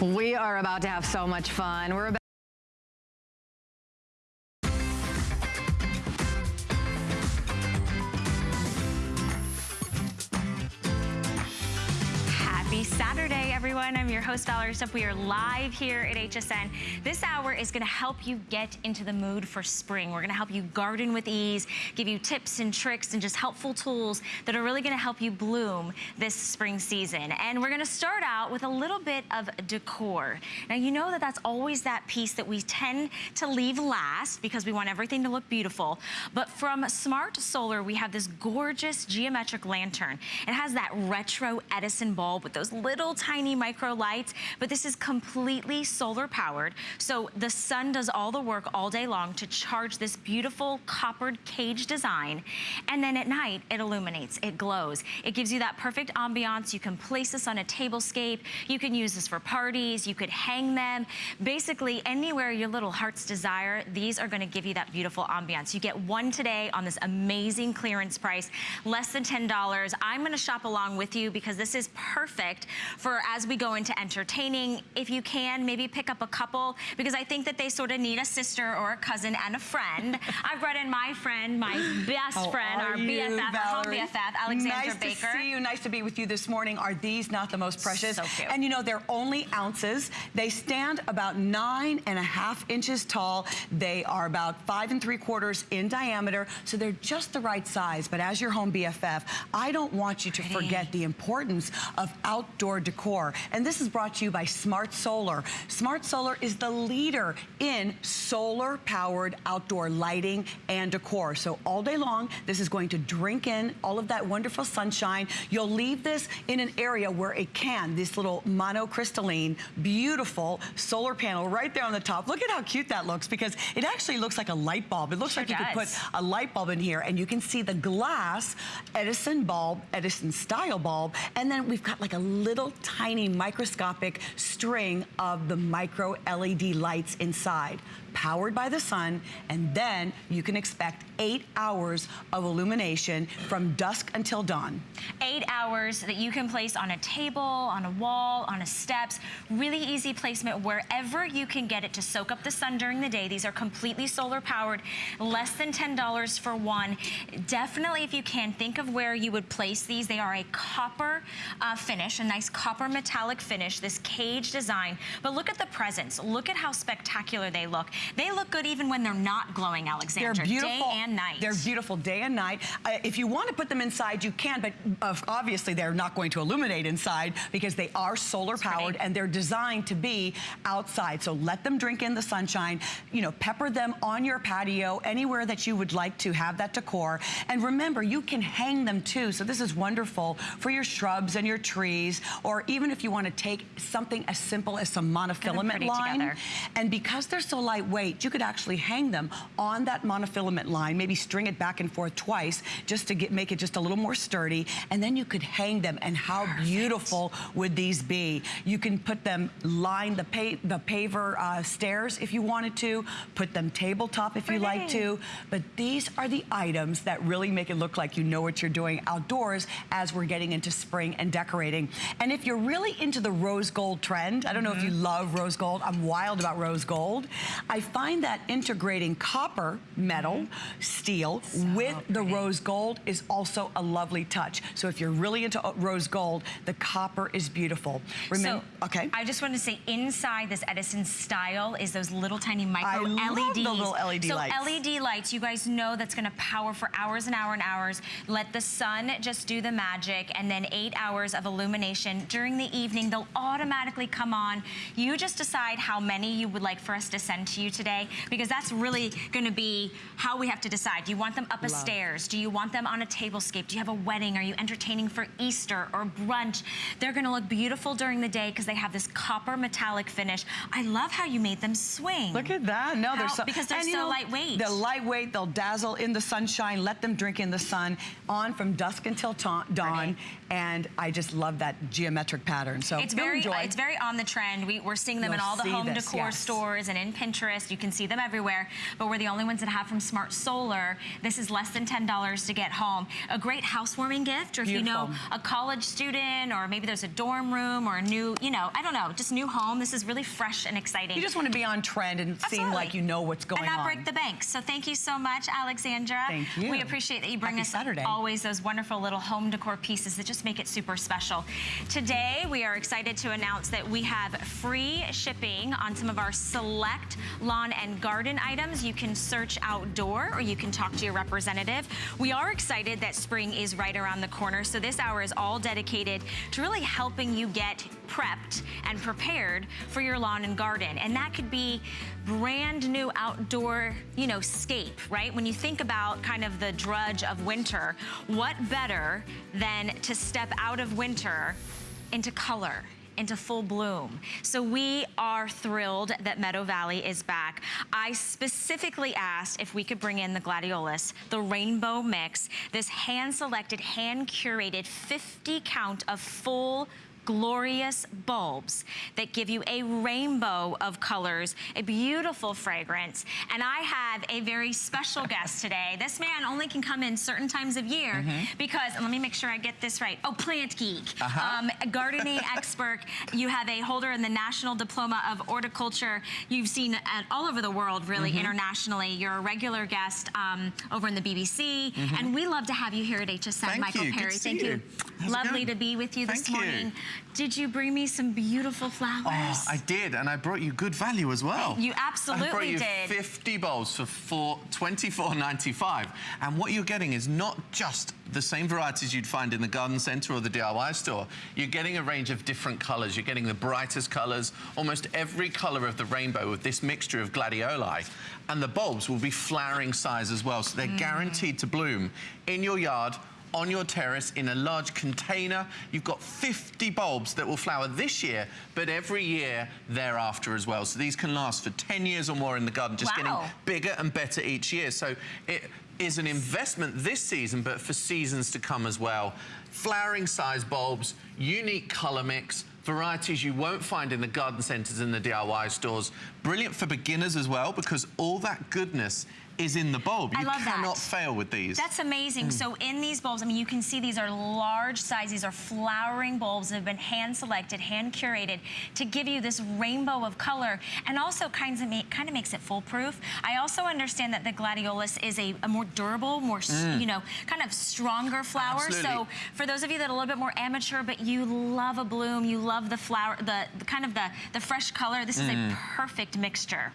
We are about to have so much fun. We're about everyone. I'm your host, Valerie Stup. We are live here at HSN. This hour is gonna help you get into the mood for spring. We're gonna help you garden with ease, give you tips and tricks and just helpful tools that are really gonna help you bloom this spring season. And we're gonna start out with a little bit of decor. Now, you know that that's always that piece that we tend to leave last because we want everything to look beautiful. But from Smart Solar, we have this gorgeous geometric lantern. It has that retro Edison bulb with those little tiny micro lights, but this is completely solar powered. So the sun does all the work all day long to charge this beautiful coppered cage design. And then at night, it illuminates, it glows. It gives you that perfect ambiance. You can place this on a tablescape. You can use this for parties. You could hang them. Basically, anywhere your little heart's desire, these are gonna give you that beautiful ambiance. You get one today on this amazing clearance price, less than $10. I'm gonna shop along with you because this is perfect for as we go into entertaining. If you can, maybe pick up a couple because I think that they sort of need a sister or a cousin and a friend. I've brought in my friend, my best friend, our you, BFF, our home BFF, Alexandra nice Baker. Nice to see you. Nice to be with you this morning. Are these not the most precious? So cute. And you know, they're only ounces. They stand about nine and a half inches tall. They are about five and three quarters in diameter, so they're just the right size. But as your home BFF, I don't want you to forget the importance of outdoor decor. And this is brought to you by Smart Solar. Smart Solar is the leader in solar powered outdoor lighting and decor. So all day long, this is going to drink in all of that wonderful sunshine. You'll leave this in an area where it can, this little monocrystalline, beautiful solar panel right there on the top. Look at how cute that looks because it actually looks like a light bulb. It looks sure like you could put a light bulb in here and you can see the glass Edison bulb, Edison style bulb, and then we've got like a little tiny microscopic string of the micro LED lights inside powered by the sun, and then you can expect eight hours of illumination from dusk until dawn. Eight hours that you can place on a table, on a wall, on a steps. Really easy placement wherever you can get it to soak up the sun during the day. These are completely solar powered, less than $10 for one. Definitely, if you can, think of where you would place these. They are a copper uh, finish, a nice copper metallic finish, this cage design. But look at the presence. Look at how spectacular they look. They look good even when they're not glowing, Alexandra. They're beautiful. Day and night. They're beautiful day and night. Uh, if you want to put them inside, you can, but uh, obviously they're not going to illuminate inside because they are solar powered and they're designed to be outside. So let them drink in the sunshine, you know, pepper them on your patio, anywhere that you would like to have that decor. And remember, you can hang them too. So this is wonderful for your shrubs and your trees, or even if you want to take something as simple as some monofilament line. Together. And because they're so lightweight, you could actually hang them on that monofilament line, maybe string it back and forth twice just to get make it just a little more sturdy. And then you could hang them. And how Perfect. beautiful would these be? You can put them line the, pa the paver uh, stairs if you wanted to, put them tabletop if you like to. But these are the items that really make it look like you know what you're doing outdoors as we're getting into spring and decorating. And if you're really into the rose gold trend, I don't know if you love rose gold, I'm wild about rose gold. I find that integrating copper, metal, steel with the rose gold is also a lovely touch. So if you're really into uh, rose gold, the copper is beautiful. Remember, so, okay. I just wanted to say inside this Edison style is those little tiny micro I love the little LED so lights. LED lights, you guys know that's gonna power for hours and hours and hours. Let the sun just do the magic and then eight hours of illumination. During the evening, they'll automatically come on. You just decide how many you would like for us to send to you today because that's really gonna be how we have to decide. Do you want them up a stairs? Do you want them on a tablescape? Do you have a wedding? Are you entertaining for Easter or brunch? They're gonna look beautiful during the day because they have this copper metallic finish. I love how you made them swing. Look at that. No, they're How- so because they're and, you so know, lightweight. They're lightweight. They'll dazzle in the sunshine. Let them drink in the sun on from dusk until dawn. Pretty. And I just love that geometric pattern. So It's very, enjoy. it's very on the trend. We, we're seeing them in You'll all the home this, decor yes. stores and in Pinterest. You can see them everywhere, but we're the only ones that have from Smart Solar. This is less than $10 to get home. A great housewarming gift, or if you know a college student, or maybe there's a dorm room or a new, you know, I don't know, just new home. This is really fresh and exciting. You just want to be on trend and seem like you know what's going on. and not on. break the bank. So thank you so much, Alexandra. Thank you. We appreciate that you bring Happy us Saturday. always those wonderful little home decor pieces that just make it super special. Today, we are excited to announce that we have free shipping on some of our select lawn and garden items. You can search outdoor or you can talk to your representative. We are excited that spring is right around the corner, so this hour is all dedicated to really helping you get prepped and prepared for your lawn and garden. And that could be brand new outdoor, you know, scape, right? When you think about kind of the drudge of winter, what better than to step out of winter into color? into full bloom. So we are thrilled that Meadow Valley is back. I specifically asked if we could bring in the gladiolus, the rainbow mix, this hand-selected, hand-curated 50 count of full glorious bulbs that give you a rainbow of colors, a beautiful fragrance. And I have a very special guest today. This man only can come in certain times of year Mm-hmm. because, let me make sure I get this right. Oh, plant geek, Uh-huh. um, gardening expert. You have a holder in the National Diploma of Horticulture. You've seen at all over the world, really, Mm-hmm. internationally. You're a regular guest um, over in the BBC. And we love to have you here at HSN. Thank Michael you. Perry. Thank you. you. How's Lovely to be with you this Thank you. Did you bring me some beautiful flowers? Oh, I did, and I brought you good value as well. You I brought absolutely you did. 50 bowls for four, 24.95, and what you're getting is not just the same varieties you'd find in the garden centre or the DIY store. You're getting a range of different colours. You're getting the brightest colours, almost every colour of the rainbow with this mixture of gladioli. And the bulbs will be flowering size as well, so they're Mm. guaranteed to bloom in your yard on your terrace in a large container. You've got 50 bulbs that will flower this year, but every year thereafter as well. So these can last for 10 years or more in the garden, just Wow. getting bigger and better each year. So it is an investment this season, but for seasons to come as well. Flowering size bulbs, unique color mix, varieties you won't find in the garden centers and the DIY stores. Brilliant for beginners as well, because all that goodness is in the bulb. I you love that. cannot fail with these. That's amazing. Hmm. So in these bulbs, I mean, you can see these are large size. These are flowering bulbs that have been hand selected, hand curated to give you this rainbow of color and also kinds of make, kind of makes it foolproof. I also understand that the gladiolus is a, a more durable, more, s you know, kind of stronger flower. Absolutely. So for those of you that are a little bit more amateur, but you love a bloom, you love the flower, the, the kind of the, the fresh color, this is Hmm. a perfect mixture.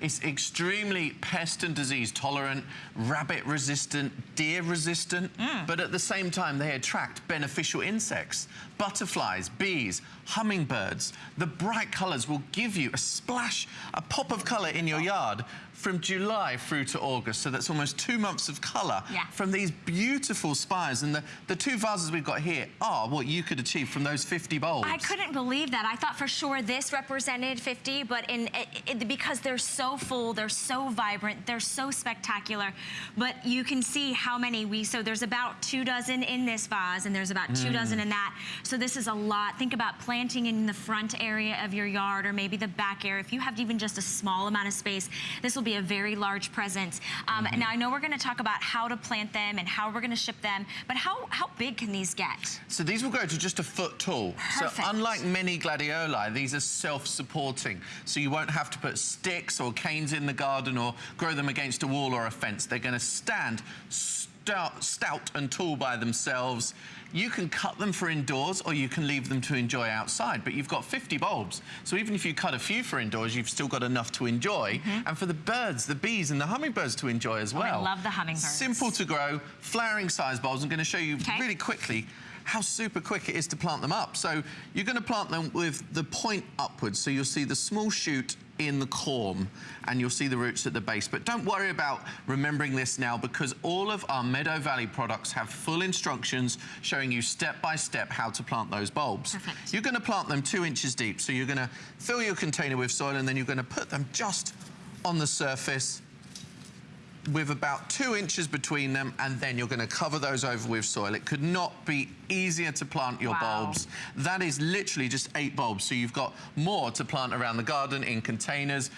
It's extremely pest and disease tolerant, rabbit resistant, deer resistant, mm. but at the same time they attract beneficial insects, butterflies, bees, hummingbirds. The bright colors will give you a splash, a pop of color in your yard from July through to August. So that's almost two months of color Yeah. from these beautiful spires. And the, the two vases we've got here are what you could achieve from those 50 bulbs. I couldn't believe that. I thought for sure this represented 50, but in it, it- because they're so full, they're so vibrant, they're so spectacular. But you can see how many we. So there's about two dozen in this vase, and there's about two mm. dozen in that. So this is a lot. Think about planting in the front area of your yard or maybe the back area. If you have even just a small amount of space, this will be a very large present. Um, Now I know we're going to talk about how to plant them and how we're going to ship them, but how how big can these get? So these will go to just a foot tall. Perfect. So unlike many gladioli, these are self-supporting. So you won't have to put sticks or canes in the garden or grow them against a wall or a fence. They're going to stand stout, stout and tall by themselves. You can cut them for indoors or you can leave them to enjoy outside, but you've got 50 bulbs. So even if you cut a few for indoors, you've still got enough to enjoy. And for the birds, the bees and the hummingbirds to enjoy as Mm-hmm. Oh, I well. love the hummingbirds. Simple to grow, flowering size bulbs. I'm going to show you Okay. really quickly how super quick it is to plant them up. So you're going to plant them with the point upwards. So you'll see the small shoot in the corm and you'll see the roots at the base. But don't worry about remembering this now because all of our Meadow Valley products have full instructions showing you step by step how to plant those bulbs. Perfect. You're going to plant them two inches deep. So you're going to fill your container with soil and then you're going to put them just on the surface with about two inches between them and then you're going to cover those over with soil. It could not be easier to plant your Wow. bulbs. That is literally just eight bulbs. So you've got more to plant around the garden in containers.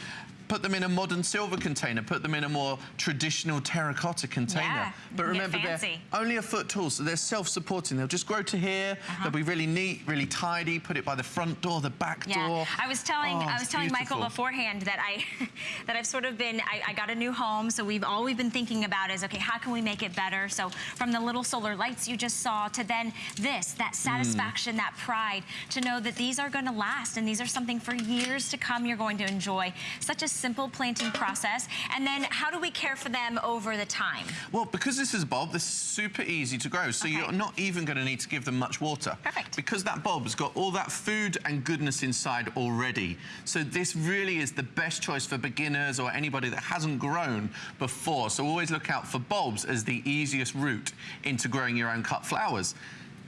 Put them in a modern silver container, put them in a more traditional terracotta container. Yeah, but remember, they're only a foot tall, so they're self-supporting. They'll just grow to here. Uh-huh. They'll be really neat, really tidy. Put it by the front door, the back door. I was telling Oh, I was telling Michael beforehand that I that I've sort of been I, I got a new home, so we've all we've been thinking about is okay, how can we make it better? So from the little solar lights you just saw to then this, that satisfaction, that pride to know that these are going to last and these are something for years to come you're going to enjoy. Such a simple planting process. And then how do we care for them over the time? Well, because this is a bulb, this is super easy to grow, so Okay. you're not even going to need to give them much water. Perfect. Because that bulb has got all that food and goodness inside already. So this really is the best choice for beginners or anybody that hasn't grown before. So always look out for bulbs as the easiest route into growing your own cut flowers.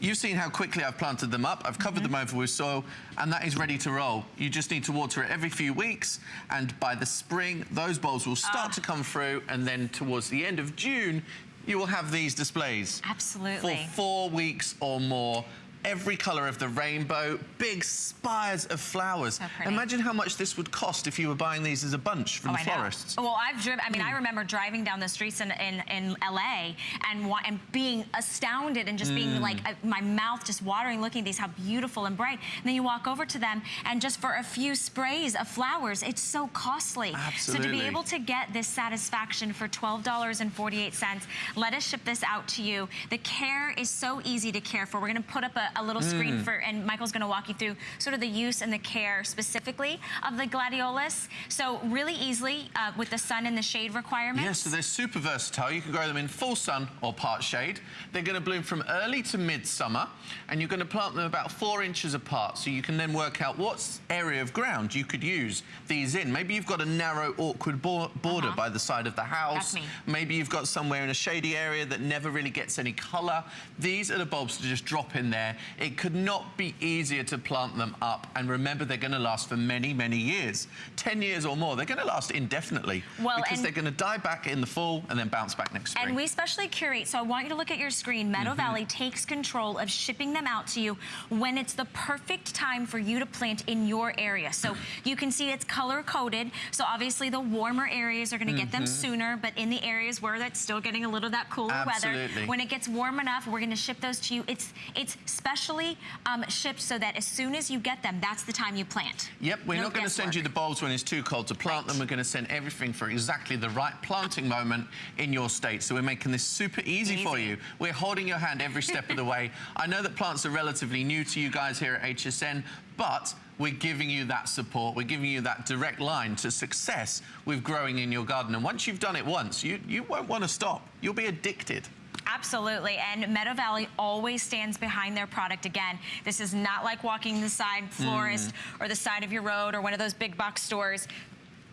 You've seen how quickly I've planted them up. I've covered mm-hmm. them over with soil, and that is ready to roll. You just need to water it every few weeks, and by the spring, those bulbs will start ah. to come through, and then towards the end of June, you will have these displays. Absolutely. For four weeks or more. Every colour of the rainbow, big spires of flowers. Imagine how much this would cost if you were buying these as a bunch from Oh, the I know. florists. Well, I've driven. I mean, I remember driving down the streets in in, in LA and and being astounded and just being like uh, my mouth just watering, looking at these how beautiful and bright. And then you walk over to them, and just for a few sprays of flowers, it's so costly. Absolutely. So to be able to get this satisfaction for twelve dollars and forty eight cents, let us ship this out to you. The care is so easy to care for. We're going to put up a, a little screen for, and Michael's going to walk you through sort of the use and the care specifically of the gladiolus. So really easily uh, with the sun and the shade requirements. Yes, so they're super versatile. You can grow them in full sun or part shade. They're going to bloom from early to midsummer, and you're going to plant them about four inches apart. So you can then work out what area of ground you could use these in. Maybe you've got a narrow, awkward bo- border Uh-huh. by the side of the house. Maybe you've got somewhere in a shady area that never really gets any colour. These are the bulbs to just drop in there. It could not be easier to plant them up. And remember, they're going to last for many, many years. 10 years or more. They're going to last indefinitely. Well, because they're going to die back in the fall and then bounce back next spring. And we specially curate, so I want you to look at your screen. Meadow Mm-hmm. Valley takes control of shipping them out to you when it's the perfect time for you to plant in your area. So you can see it's color coded. So obviously the warmer areas are gonna get them Mm-hmm. sooner, but in the areas where that's still getting a little of that cooler Absolutely. weather, when it gets warm enough, we're gonna ship those to you. It's it's specially um, shipped so that as soon as you get them, that's the time you plant. Yep, we're No not going to send you the bulbs when it's too cold to plant Right. them. We're going to send everything for exactly the right planting moment in your state. So we're making this super easy, for you. We're holding your hand every step of the way. I know that plants are relatively new to you guys here at HSN, but we're giving you that support. We're giving you that direct line to success with growing in your garden. And once you've done it once, you, you won't want to stop. You'll be addicted. Absolutely, and Meadow Valley always stands behind their product. Again, this is not like walking the side mm. florist or the side of your road or one of those big box stores.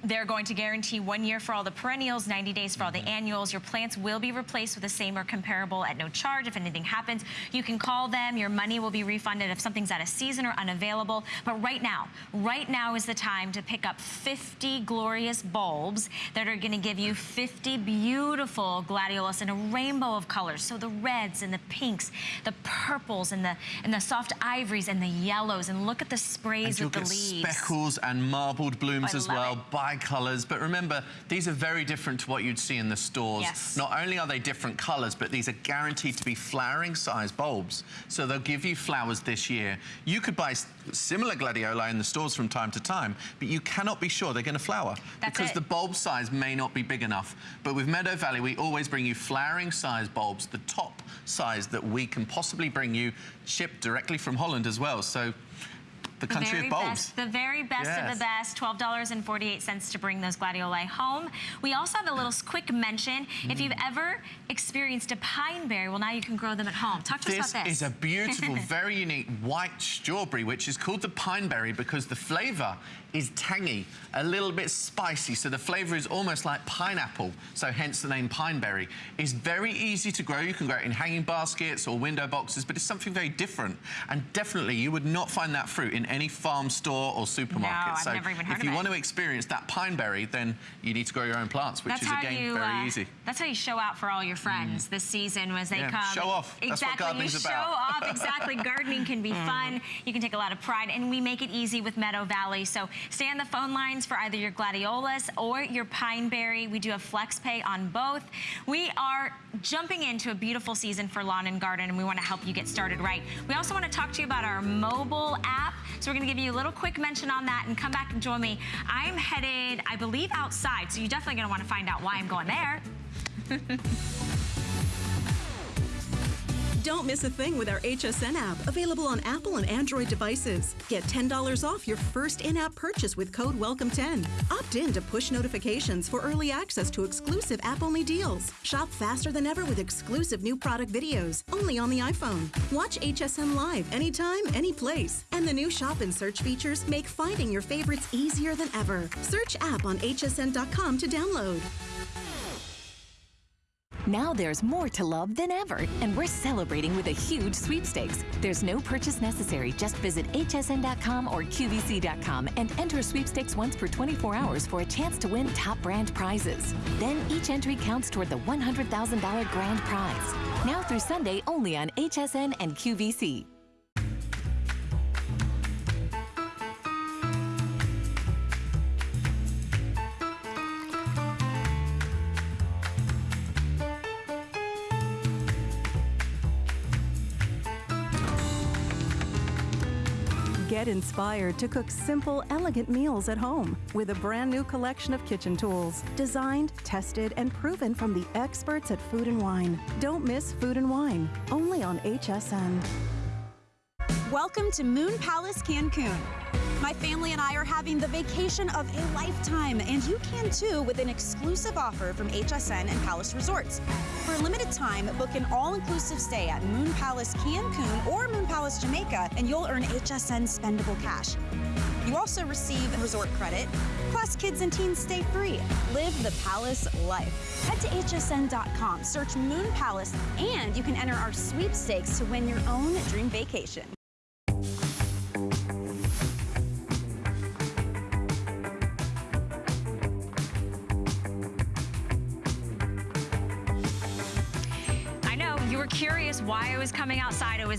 They're going to guarantee one year for all the perennials, 90 days for all the mm-hmm. annuals. Your plants will be replaced with the same or comparable at no charge. If anything happens, you can call them. Your money will be refunded if something's out of season or unavailable. But right now, right now is the time to pick up 50 glorious bulbs that are going to give you 50 beautiful gladiolus in a rainbow of colors. So the reds and the pinks, the purples and the and the soft ivories and the yellows. And look at the sprays And with the leaves. speckles and marbled blooms oh, I as well, it. Bi-colours. But remember, these are very different to what you'd see in the stores. Yes. Not only are they different colours, but these are guaranteed to be flowering size bulbs. So they'll give you flowers this year. You could buy similar gladioli in the stores from time to time, but you cannot be sure they're going to flower That's because it. the bulb size may not be big enough. But with Meadow Valley, we always bring you flowering size bulbs, the top size that we can possibly bring you, shipped directly from Holland as well. So the country of bulbs. best, the very best of the best, $12.48 to bring those gladioli home. We also have a little quick mention. If you've Mm. ever experienced a pine berry, well, now you can grow them at home. Talk to This us about this. is a beautiful, very unique white strawberry, which is called the pine berry because the flavour is tangy, a little bit spicy. So the flavour is almost like pineapple, so hence the name pine berry. It's very easy to grow. You can grow it in hanging baskets or window boxes, but it's something very different. And definitely you would not find that fruit in any farm store or supermarket. I've so never even heard if you it. want to experience that pineberry, then you need to grow your own plants, which That's is again you. very uh, easy. That's how you show out for all your friends this season. Was they Yeah, come show off. That's what Exactly, you show about. off. Exactly, gardening can be fun. You can take a lot of pride, and we make it easy with Meadow Valley. So stay on the phone lines for either your gladiolas or your pine berry. We do have flex pay on both. We are jumping into a beautiful season for lawn and garden, and we want to help you get started right. We also want to talk to you about our mobile app. So we're going to give you a little quick mention on that and come back and join me. I'm headed, I believe, outside, so you're definitely going to want to find out why I'm going there. Don't miss a thing with our HSN app, available on Apple and Android devices. Get $10 off your first in app purchase with code WELCOME10. Opt in to push notifications for early access to exclusive app only deals. Shop faster than ever with exclusive new product videos, only on the iPhone. Watch HSN Live anytime, any place. And the new shop and search features make finding your favorites easier than ever. Search app on hsn.com to download. Now there's more to love than ever, and we're celebrating with a huge sweepstakes. There's no purchase necessary. Just visit hsn.com or qvc.com and enter sweepstakes once per 24 hours for a chance to win top brand prizes. Then each entry counts toward the $100,000 grand prize. Now through Sunday only on HSN and QVC. Get inspired to cook simple, elegant meals at home with a brand new collection of kitchen tools designed, tested, and proven from the experts at Food and Wine. Don't miss Food and Wine, only on HSN. Welcome to Moon Palace Cancun. My family and I are having the vacation of a lifetime, and you can too with an exclusive offer from HSN and Palace Resorts. For a limited time, book an all inclusive stay at Moon Palace Cancun or Moon Palace Jamaica, and you'll earn HSN spendable cash. You also receive resort credit, plus kids and teens stay free. Live the palace life. Head to hsn.com, search Moon Palace, and you can enter our sweepstakes to win your own dream vacation.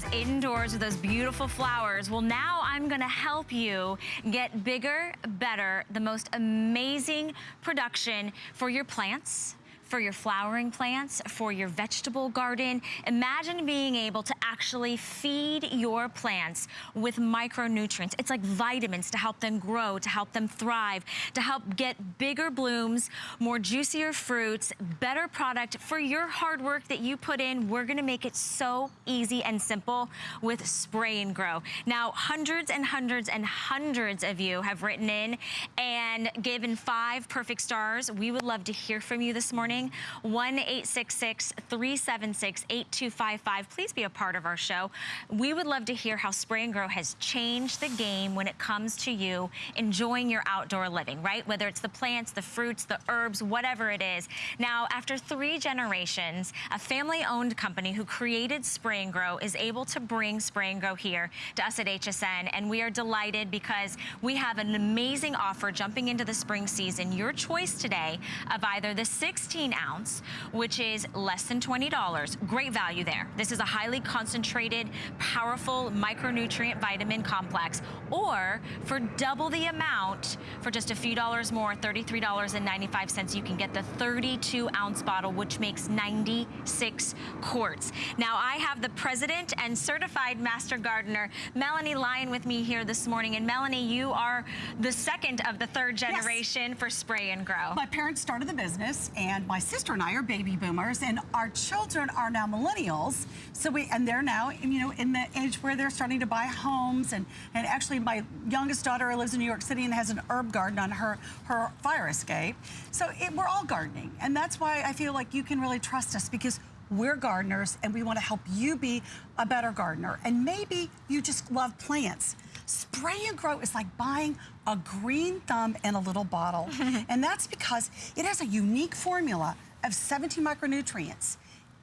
Was indoors with those beautiful flowers. Well, now I'm gonna help you get bigger, better, the most amazing production for your plants for your flowering plants, for your vegetable garden. Imagine being able to actually feed your plants with micronutrients. It's like vitamins to help them grow, to help them thrive, to help get bigger blooms, more juicier fruits, better product for your hard work that you put in. We're gonna make it so easy and simple with Spray and Grow. Now, hundreds and hundreds and hundreds of you have written in and given five perfect stars. We would love to hear from you this morning. 1-866-376-8255. Please be a part of our show. We would love to hear how Spray and Grow has changed the game when it comes to you enjoying your outdoor living, right? Whether it's the plants, the fruits, the herbs, whatever it is. Now, after three generations, a family-owned company who created Spray and Grow is able to bring Spray and Grow here to us at HSN, and we are delighted because we have an amazing offer jumping into the spring season. Your choice today of either the 16 ounce, which is less than $20. Great value there. This is a highly concentrated, powerful micronutrient vitamin complex. Or for double the amount, for just a few dollars more, $33.95, you can get the 32 ounce bottle, which makes 96 quarts. Now I have the president and certified master gardener, Melanie Lyon with me here this morning. And Melanie, you are the second of the third generation for Spray and Grow. My parents started the business, and my sister and I are baby boomers, and our children are now millennials. So we, and they're now, you know, in the age where they're starting to buy homes, and and actually, my youngest daughter lives in New York City and has an herb garden on her her fire escape. So it, we're all gardening, and that's why I feel like you can really trust us because. We're gardeners and we want to help you be a better gardener. And maybe you just love plants. Spray and grow is like buying a green thumb in a little bottle. and that's because it has a unique formula of 17 micronutrients.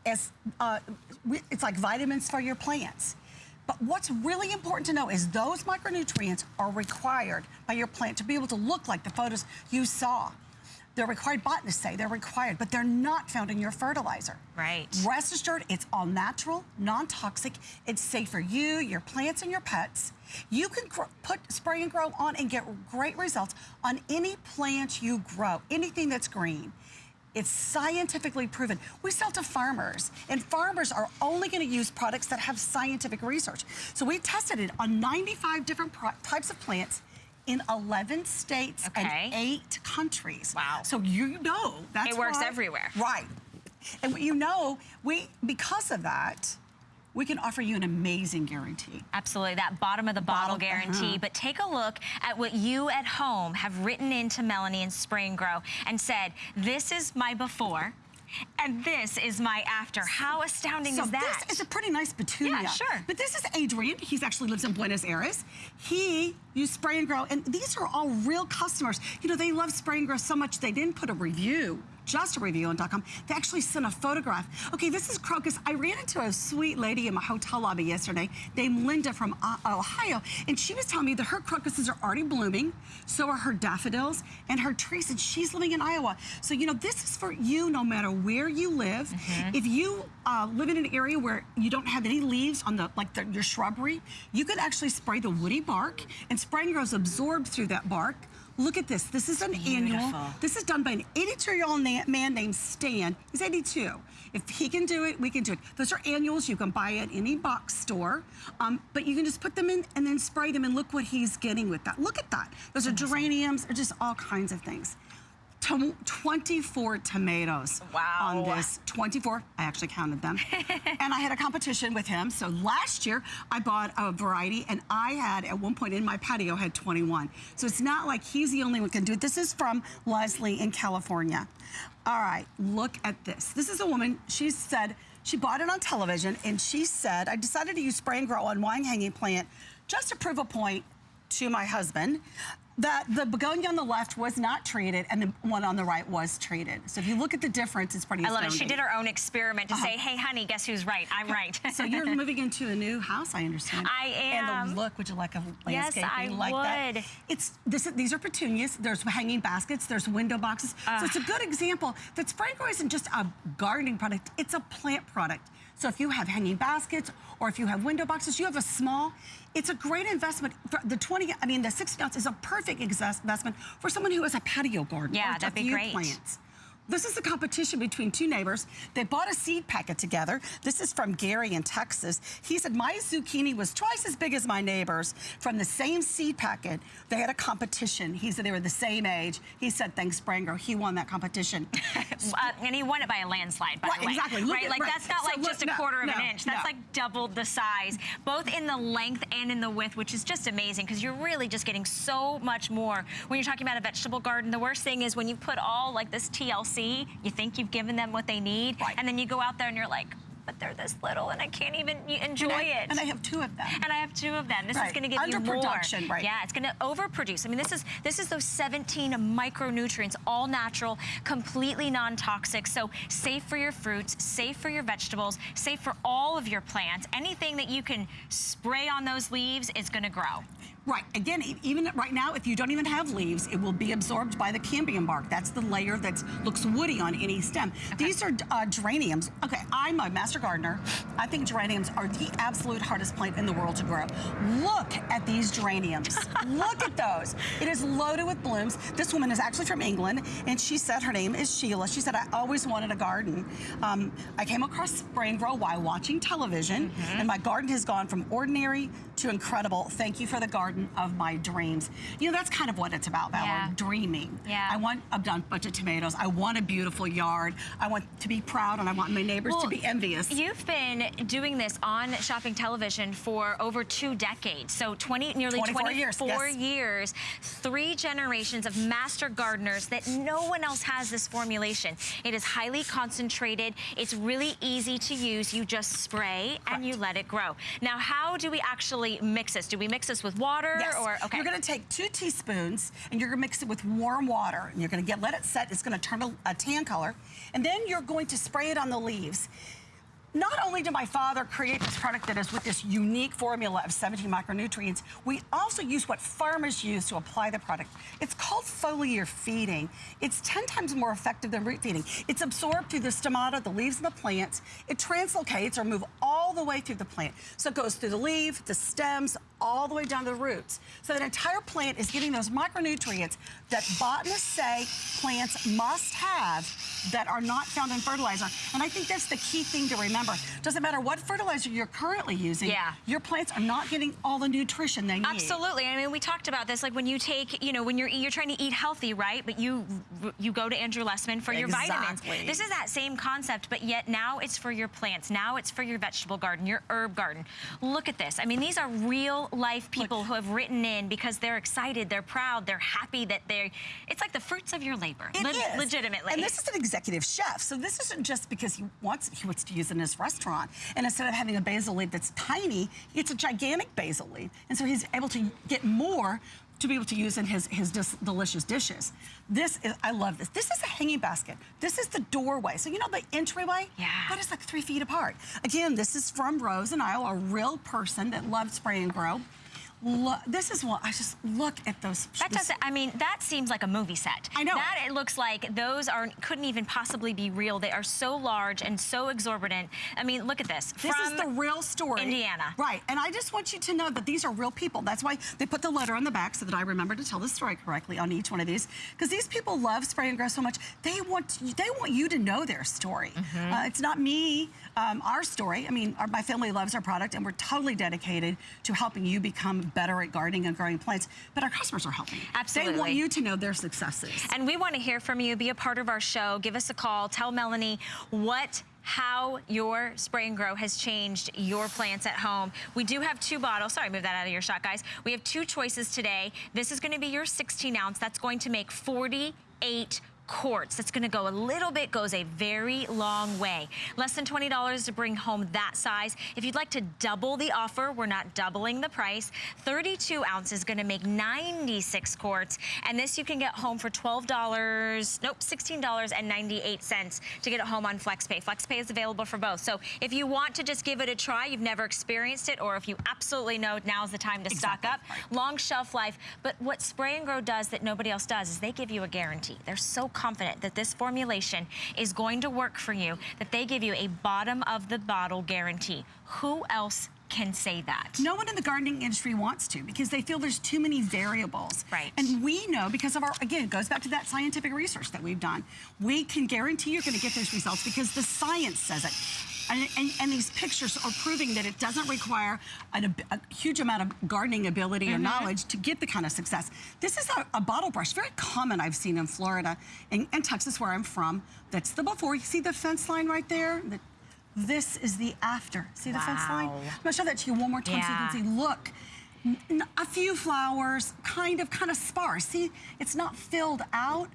As, uh, it's like vitamins for your plants. But what's really important to know is those micronutrients are required by your plant to be able to look like the photos you saw. They're required, botanists say they're required, but they're not found in your fertilizer. Right. Rest assured, it's all natural, non-toxic. It's safe for you, your plants, and your pets. You can put spray and grow on and get great results on any plant you grow, anything that's green. It's scientifically proven. We sell to farmers, and farmers are only going to use products that have scientific research. So we tested it on 95 different types of plants in 11 states Okay. and eight countries. Wow. So you know that's It works why- everywhere. Right. And you know, we because of that, we can offer you an amazing guarantee. Absolutely, that bottom of the bottle, Bottle, guarantee. uh-huh. But take a look at what you at home have written into Melanie and Spray and Grow and said, this is my before and this is my after. How astounding so is that? this is a pretty nice petunia. Yeah, sure. But this is Adrian. He's actually lives in Buenos Aires. He used spray and grow, and these are all real customers. You know, they love spray and grow so much they didn't put a review. Just a review on .com. They actually sent a photograph. Okay, this is crocus. I ran into a sweet lady in my hotel lobby yesterday named Linda from uh, Ohio, and she was telling me that her crocuses are already blooming, so are her daffodils and her trees, and she's living in Iowa. So, you know, this is for you no matter where you live. If you uh, live in an area where you don't have any leaves on the, like the, your shrubbery, you could actually spray the woody bark, and spray grows absorbed through that bark. Look at this. This is an annual. This is done by an 82-year-old man named Stan. He's 82. If he can do it, we can do it. Those are annuals you can buy at any box store, um, but you can just put them in and then spray them, and look what he's getting with that. Look at that. Those are geraniums, or just all kinds of things. Tom- 24 tomatoes Wow. on this. 24, I actually counted them. and I had a competition with him. So last year, I bought a variety, and I had, at one point in my patio, had 21. So it's not like he's the only one can do it. This is from Leslie in California. All right, look at this. This is a woman, she said, she bought it on television, and she said, I decided to use spray and grow on wine hanging plant just to prove a point to my husband that the begonia on the left was not treated and the one on the right was treated. So if you look at the difference, it's pretty I love it. She did her own experiment to say, hey, honey, guess who's right? I'm right. Uh-huh. So you're moving into a new house, I understand. I And am. the look, would you like a landscape? Yes, I like would. that? It's this. These are petunias. There's hanging baskets. There's window boxes. So it's a good example that spray grow isn't just a gardening product. It's a plant product. So if you have hanging baskets or if you have window boxes, you have a small. It's a great investment. For the 20, I mean, the 60 ounce is a perfect investment for someone who has a patio garden. Yeah, that'd a be few great. plants. This is a competition between two neighbors. They bought a seed packet together. This is from Gary in Texas. He said, my zucchini was twice as big as my neighbor's from the same seed packet. They had a competition. He said they were the same age. He said, thanks, Spranger. He won that competition. Uh, and he won it by a landslide, by Right, the way. exactly. Look right, at- like right. that's not So like look- just a no, quarter of an inch. That's no. like doubled the size, both in the length and in the width, which is just amazing because you're really just getting so much more when you're talking about a vegetable garden. The worst thing is when you put all like this TLC, you think you've given them what they need, Right. and then you go out there and you're like, but they're this little and I can't even enjoy and I, it. And I have two of them. And I have two of them. This is going to give you more. Underproduction, right. Yeah, it's going to overproduce. I mean, this is this is those 17 micronutrients, all natural, completely non-toxic. So safe for your fruits, safe for your vegetables, safe for all of your plants. Anything that you can spray on those leaves is going to grow. Right. Again, even right now, if you don't even have leaves, it will be absorbed by the cambium bark. That's the layer that looks woody on any stem. These are uh, geraniums. Okay, I'm a master gardener. I think geraniums are the absolute hardest plant in the world to grow. Look at these geraniums. Look at those. It is loaded with blooms. This woman is actually from England, and she said her name is Sheila. She said, I always wanted a garden. Um, I came across Spray and Grow while watching television, and my garden has gone from ordinary to incredible. Thank you for the garden of my dreams. You know, that's kind of what it's about, Valerie, Yeah. dreaming. Yeah. I want a bunch of tomatoes. I want a beautiful yard. I want to be proud, and I want my neighbors to be envious. You've been doing this on shopping television for over two decades. So 20, nearly 24 years, 24 yes. years, three generations of master gardeners that no one else has this formulation. It is highly concentrated. It's really easy to use. You just spray and you let it grow. Now, how do we actually mix this? Do we mix this with water Yes. or okay? You're going to take two teaspoons and you're going to mix it with warm water. And you're going to get let it set. It's going to turn a, a tan color, and then you're going to spray it on the leaves. not only did my father create this product that is with this unique formula of 17 micronutrients, we also use what farmers use to apply the product. It's called foliar feeding. It's 10 times more effective than root feeding. It's absorbed through the stomata, the leaves of the plants. It translocates or move all the way through the plant. So it goes through the leaf, the stems, all the way down to the roots. So that entire plant is getting those micronutrients that botanists say plants must have that are not found in fertilizer. And I think that's the key thing to remember. Doesn't matter what fertilizer you're currently using, Yeah. your plants are not getting all the nutrition they need. Absolutely. I mean, we talked about this. Like when you take, you know, when you're you're trying to eat healthy, right? But you you go to Andrew Lessman for your vitamins. Exactly. This is that same concept, but yet now it's for your plants. Now it's for your vegetable garden, your herb garden. Look at this. I mean, these are real life people who have written in because they're excited, they're proud, they're happy that they're. It's like the fruits of your labor. It Le- is. legitimately. And this is an executive chef, so this isn't just because he wants he wants to use it in his restaurant. And instead of having a basil leaf that's tiny, it's a gigantic basil leaf, and so he's able to get more to be able to use in his his dis- delicious dishes. This is I love this. This is a hanging basket. This is the doorway. So you know the entryway. Yeah. That is like three feet apart. Again, this is from Rose and Isle, a real person that loved spray and grow. This is what I just look at those. That doesn't. I mean, that seems like a movie set. I know. That it looks like those are couldn't even possibly be real. They are so large and so exorbitant. I mean, look at this. This is the real story. Indiana. Right. And I just want you to know that these are real people. That's why they put the letter on the back so that I remember to tell the story correctly on each one of these. Because these people love spray and grow so much. They want they want you to know their story. Mm-hmm. Uh, it's not me, um, our story. I mean, our, my family loves our product and we're totally dedicated to helping you become better at gardening and growing plants. But our customers are helping. Absolutely. They want you to know their successes. And we want to hear from you. Be a part of our show. Give us a call. Tell Melanie what how your spray and grow has changed your plants at home. We do have two bottles. Sorry, move that out of your shot, guys. We have two choices today. This is going to be your 16 ounce. That's going to make 48 quarts. That's gonna go a little bit, goes a very long way. Less than $20 to bring home that size. If you'd like to double the offer, we're not doubling the price. 32 ounces is gonna make 96 quarts. And this you can get home for $12, nope, $16.98 to get it home on FlexPay. FlexPay is available for both. So if you want to just give it a try, you've never experienced it, or if you absolutely know now's the time to stock up, long shelf life. But what Spray and Grow does that nobody else does is they give you a guarantee. They're so confident that this formulation is going to work for you that they give you a bottom of the bottle guarantee. Who else can say that? No one in the gardening industry wants to because they feel there's too many variables. Right. And we know because of our, again, it goes back to that scientific research that we've done. We can guarantee you're going to get those results because the science says it. And, and, and these pictures are proving that it doesn't require an, a huge amount of gardening ability or mm-hmm. knowledge to get the kind of success. This is a, a bottle brush, very common I've seen in Florida and, and Texas, where I'm from. That's the before. You see the fence line right there? The- this is the after. See the fence line? I'm gonna show that to you one more time Yeah. so you can see. Look, A few flowers, kind of, kind of sparse. See, it's not filled out.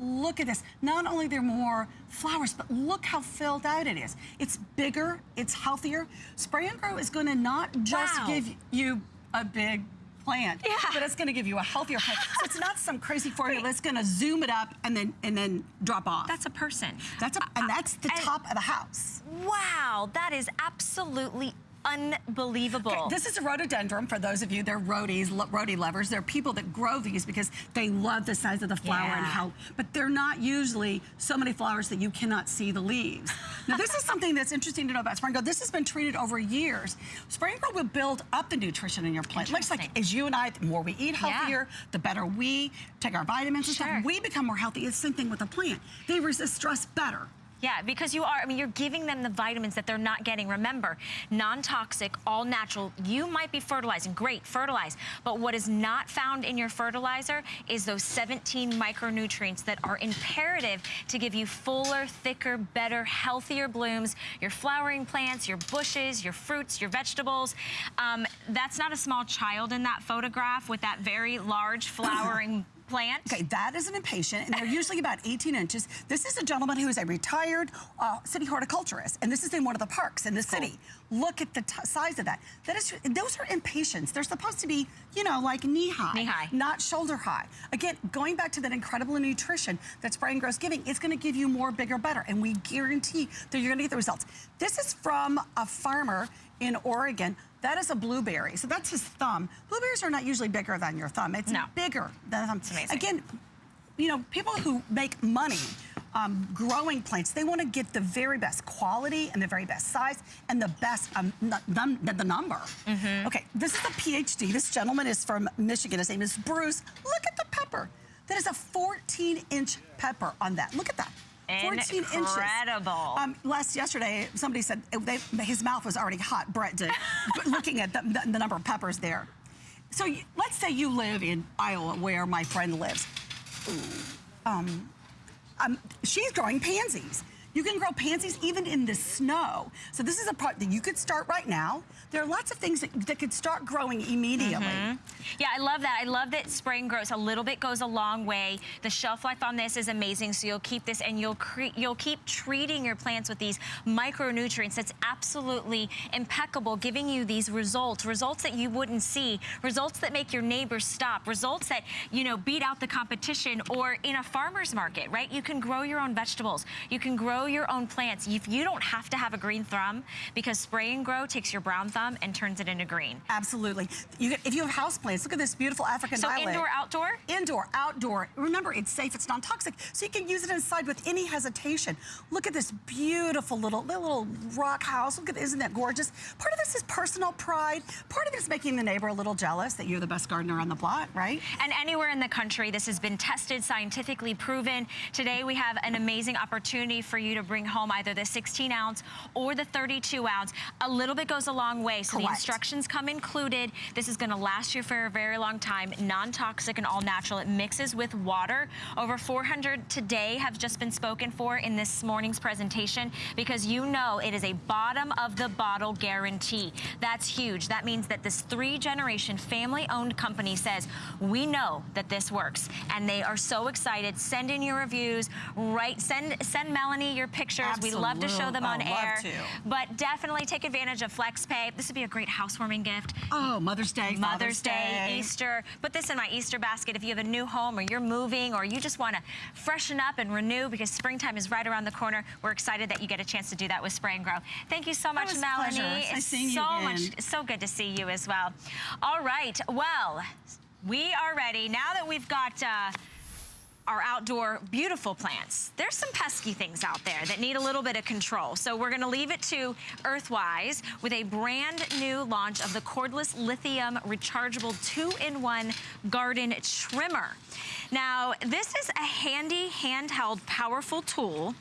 Look at this. Not only there are more flowers, but look how filled out it is. It's bigger, it's healthier. Spray and Grow is gonna not just Wow. give you a big plant, Yeah. but it's gonna give you a healthier plant. so it's not some crazy formula that's gonna zoom it up and then and then drop off. That's a person. that's a, and uh, that's the and- top of the house. Wow, that is absolutely unbelievable. Okay, this is a rhododendron for those of you, they're lo- rhodi lovers. They're people that grow these because they love the size of the flower and how, but they're not usually so many flowers that you cannot see the leaves. now, this is something that's interesting to know about Spray and Grow. This has been treated over years. Spray and Grow will build up the nutrition in your plant. It looks like as you and I, the more we eat Yeah. healthier, the better we take our vitamins and Sure. stuff. We become more healthy. It's the same thing with a plant. They resist stress better. Yeah, because you are, I mean, you're giving them the vitamins that they're not getting. Remember, non-toxic, all natural. You might be fertilizing, great, fertilize. But what is not found in your fertilizer is those 17 micronutrients that are imperative to give you fuller, thicker, better, healthier blooms, your flowering plants, your bushes, your fruits, your vegetables. Um, that's not a small child in that photograph with that very large flowering plant. Okay, that is an impatient, and they're usually about 18 inches. This is a gentleman who is a retired uh, city horticulturist, and this is in one of the parks in the city. Look at the t- size of that. That is, those are impatiens. They're supposed to be, you know, like knee high, Knee high. not shoulder high. Again, going back to that incredible nutrition that Spray and Grow's giving, it's going to give you more, bigger, better, and we guarantee that you're going to get the results. This is from a farmer in Oregon. That is a blueberry. So that's his thumb. Blueberries are not usually bigger than your thumb. It's No. bigger than thumb. It's amazing. Again, you know, people who make money um, growing plants, they want to get the very best quality and the very best size and the best, um, num- the, number. Mm-hmm. Okay, this is a PhD. This gentleman is from Michigan. His name is Bruce. Look at the pepper. That is a 14 inch pepper on that. Look at that. 14 inches. Incredible. Um, last yesterday, somebody said uh, they, his mouth was already hot. Brett did, looking at the, the, the number of peppers there. So you, let's say you live in Iowa, where my friend lives. Um, um, she's growing pansies. You can grow pansies even in the snow. So this is a part that you could start right now. There are lots of things that, that could start growing immediately. Mm-hmm. Yeah, I love that. I love that spring grows. A little bit goes a long way. The shelf life on this is amazing. So you'll keep this and you'll you'll keep treating your plants with these micronutrients. That's absolutely impeccable, giving you these results, results that you wouldn't see, results that make your neighbors stop, results that you know beat out the competition. Or in a farmer's market, right? You can grow your own vegetables. You can grow your own plants. If you don't have to have a green thumb, because spray and grow takes your brown thumb and turns it into green. Absolutely. You, if you have house plants, look at this beautiful African So violet. indoor, outdoor? Indoor, outdoor. Remember, it's safe, it's non-toxic, so you can use it inside with any hesitation. Look at this beautiful little little rock house. Look at, isn't that gorgeous? Part of this is personal pride. Part of it is making the neighbor a little jealous that you're the best gardener on the block, right? And anywhere in the country, this has been tested, scientifically proven. Today, we have an amazing opportunity for you to bring home either the 16 ounce or the 32 ounce. A little bit goes a long way. So the instructions come included. This is going to last you for a very long time. Non-toxic and all natural. It mixes with water. Over 400 today have just been spoken for in this morning's presentation because you know it is a bottom of the bottle guarantee. That's huge. That means that this three generation family owned company says, we know that this works. And they are so excited. Send in your reviews, right? Send send Melanie your pictures. We love to show them on Oh, air. But definitely take advantage of FlexPay. This would be a great housewarming gift. Oh, Mother's Day, Mother's Day, Day. Easter. Put this in my Easter basket if you have a new home or you're moving or you just want to freshen up and renew because springtime is right around the corner. We're excited that you get a chance to do that with Spray and Grow. Thank you so much, Melanie. nice It's so much, so good to see you as well. All right, well, we are ready now that we've got. Uh, our outdoor beautiful plants. There's some pesky things out there that need a little bit of control. So we're gonna leave it to Earthwise with a brand new launch of the cordless lithium rechargeable two-in-one garden trimmer. Now, this is a handy handheld powerful tool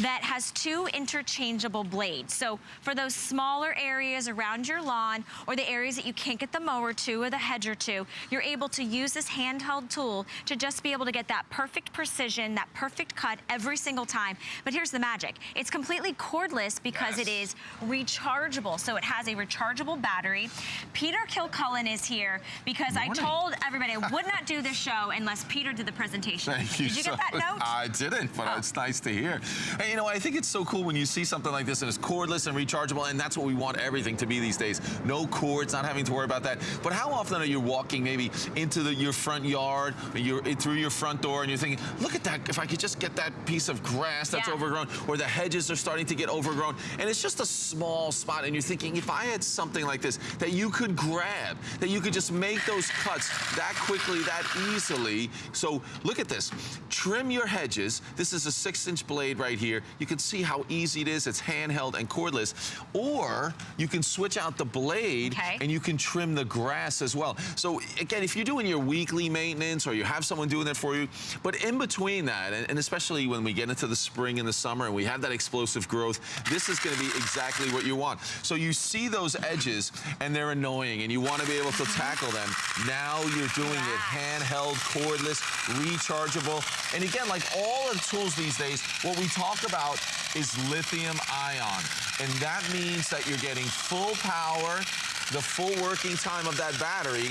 that has two interchangeable blades. So for those smaller areas around your lawn or the areas that you can't get the mower to or the hedger to, you're able to use this handheld tool to just be able to get that perfect precision, that perfect cut every single time. But here's the magic. It's completely cordless because it is rechargeable. So it has a rechargeable battery. Peter Kilcullen is here because I told everybody I would not do this show unless Peter did the presentation. Thank you. Did you so get that note? I didn't, but Oh. it's nice to hear. Hey, you know, I think it's so cool when you see something like this and it's cordless and rechargeable, and that's what we want everything to be these days. No cords, not having to worry about that. But how often are you walking maybe into the, your front yard, or you're through your front door, and you're thinking, look at that, if I could just get that piece of grass that's Yeah. overgrown, or the hedges are starting to get overgrown, and it's just a small spot, and you're thinking, if I had something like this that you could grab, that you could just make those cuts that quickly, that easily. So look at this. Trim your hedges. This is a six inch blade right here. You can see how easy it is. It's handheld and cordless. Or you can switch out the blade Okay. and you can trim the grass as well. So again, if you're doing your weekly maintenance or you have someone doing that for you, but in between that, and, and especially when we get into the spring and the summer and we have that explosive growth, this is gonna be exactly what you want. So you see those edges and they're annoying and you wanna be able to tackle them. Now you're doing it handheld, cordless, rechargeable. And again, like all of the tools these days, what we talk about is lithium ion. And that means that you're getting full power, the full working time of that battery,